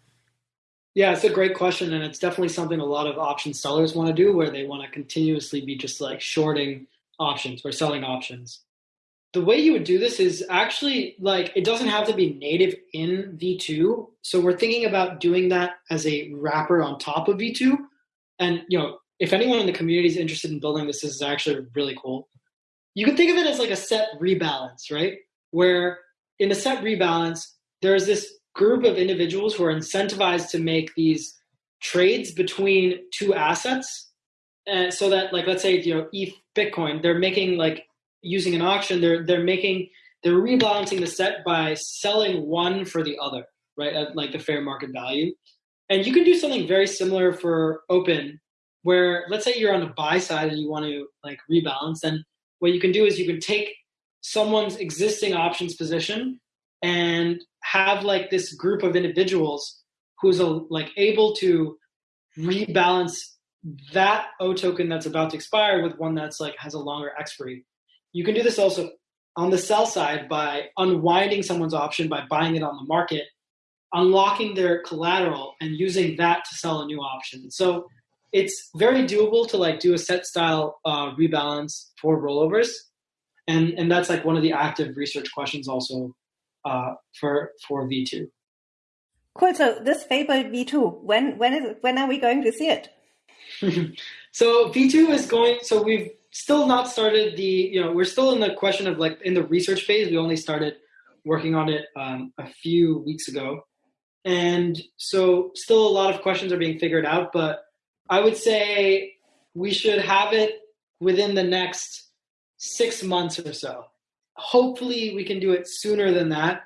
Speaker 2: Yeah, it's a great question, and it's definitely something a lot of option sellers want to do, where they want to continuously be just like shorting options or selling options. The way you would do this is actually like it doesn't have to be native in V2. So we're thinking about doing that as a wrapper on top of V2. And you know, if anyone in the community is interested in building this, this is actually really cool you can think of it as like a set rebalance, right? Where in a set rebalance, there's this group of individuals who are incentivized to make these trades between two assets. And so that like let's say you know ETH Bitcoin, they're making like using an auction, they're they're making they're rebalancing the set by selling one for the other, right? At like the fair market value. And you can do something very similar for Opyn where let's say you're on the buy side and you want to like rebalance, then what you can do is you can take someone's existing options position and have like this group of individuals who's a, like able to rebalance that O token that's about to expire with one that's like has a longer expiry. You can do this also on the sell side by unwinding someone's option by buying it on the market, unlocking their collateral and using that to sell a new option. So it's very doable to like do a set style uh, rebalance for rollovers, and and that's like one of the active research questions also uh, for for V two.
Speaker 3: Cool. So this fabled V two, when when is when are we going to see it?
Speaker 2: so V two is going. So we've still not started the. You know, we're still in the question of like in the research phase. We only started working on it um, a few weeks ago. And so, still a lot of questions are being figured out, but I would say we should have it within the next six months or so. Hopefully, we can do it sooner than that,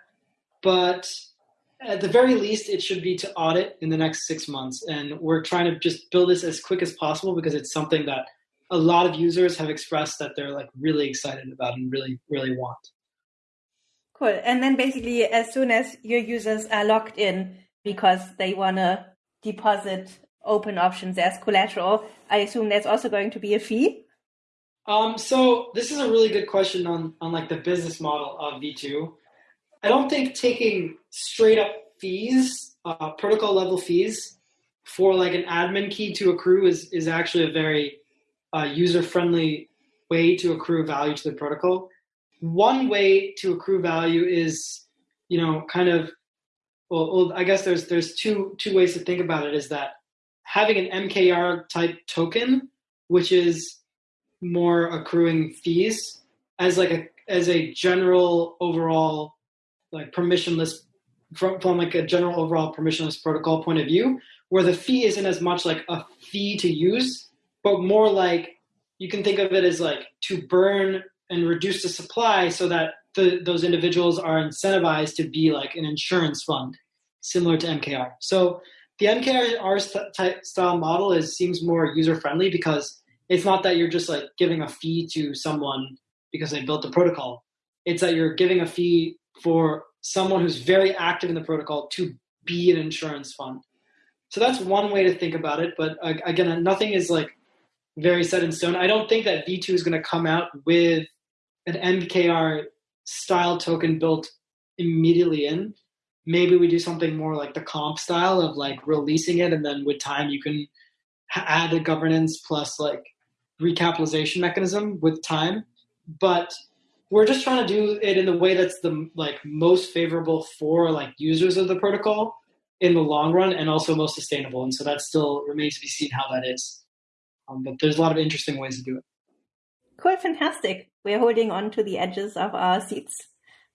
Speaker 2: but at the very least, it should be to audit in the next six months. And we're trying to just build this as quick as possible because it's something that a lot of users have expressed that they're like really excited about and really, really want.
Speaker 3: Cool. And then basically, as soon as your users are logged in because they want to deposit Opyn options as collateral, I assume there's also going to be a fee.
Speaker 2: Um, so this is a really good question on on like the business model of V2. I don't think taking straight up fees, uh, protocol level fees, for like an admin key to accrue is is actually a very uh, user friendly way to accrue value to the protocol one way to accrue value is, you know, kind of, well, well, I guess there's there's two two ways to think about it. Is that having an MKR type token, which is more accruing fees as like a as a general overall like permissionless from, from like a general overall permissionless protocol point of view, where the fee isn't as much like a fee to use, but more like you can think of it as like to burn and reduce the supply so that the, those individuals are incentivized to be like an insurance fund, similar to MKR. So the type style model is seems more user friendly because it's not that you're just like giving a fee to someone because they built the protocol. It's that you're giving a fee for someone who's very active in the protocol to be an insurance fund. So that's one way to think about it. But again, nothing is like very set in stone. I don't think that V2 is going to come out with an MKR style token built immediately in. Maybe we do something more like the comp style of like releasing it, and then with time you can add a governance plus like recapitalization mechanism with time. But we're just trying to do it in the way that's the like most favorable for like users of the protocol in the long run and also most sustainable. And so that still remains to be seen how that is. Um, but there's a lot of interesting ways to do it.
Speaker 3: Cool, fantastic. We're holding on to the edges of our seats.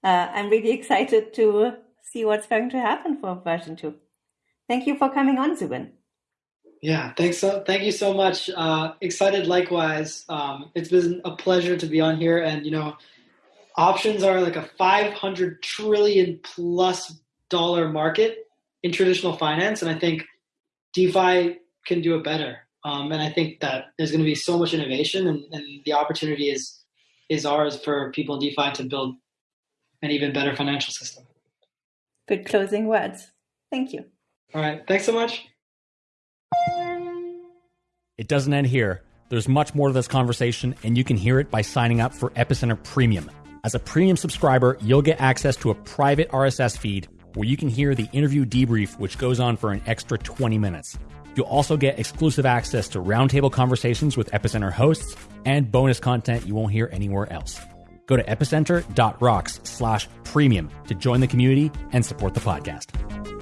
Speaker 3: Uh, I'm really excited to see what's going to happen for version two. Thank you for coming on, Zubin.
Speaker 2: Yeah, thanks so thank you so much. Uh, excited likewise. Um, it's been a pleasure to be on here, and you know, options are like a 500 trillion plus dollar market in traditional finance, and I think DeFi can do it better. Um, and I think that there's going to be so much innovation, and, and the opportunity is is ours for people in DeFi to build an even better financial system.
Speaker 3: Good closing words. Thank you.
Speaker 2: All right. Thanks so much.
Speaker 4: It doesn't end here. There's much more to this conversation, and you can hear it by signing up for Epicenter Premium. As a premium subscriber, you'll get access to a private RSS feed where you can hear the interview debrief, which goes on for an extra 20 minutes. You'll also get exclusive access to roundtable conversations with Epicenter hosts and bonus content you won't hear anywhere else. Go to epicenter.rocks slash premium to join the community and support the podcast.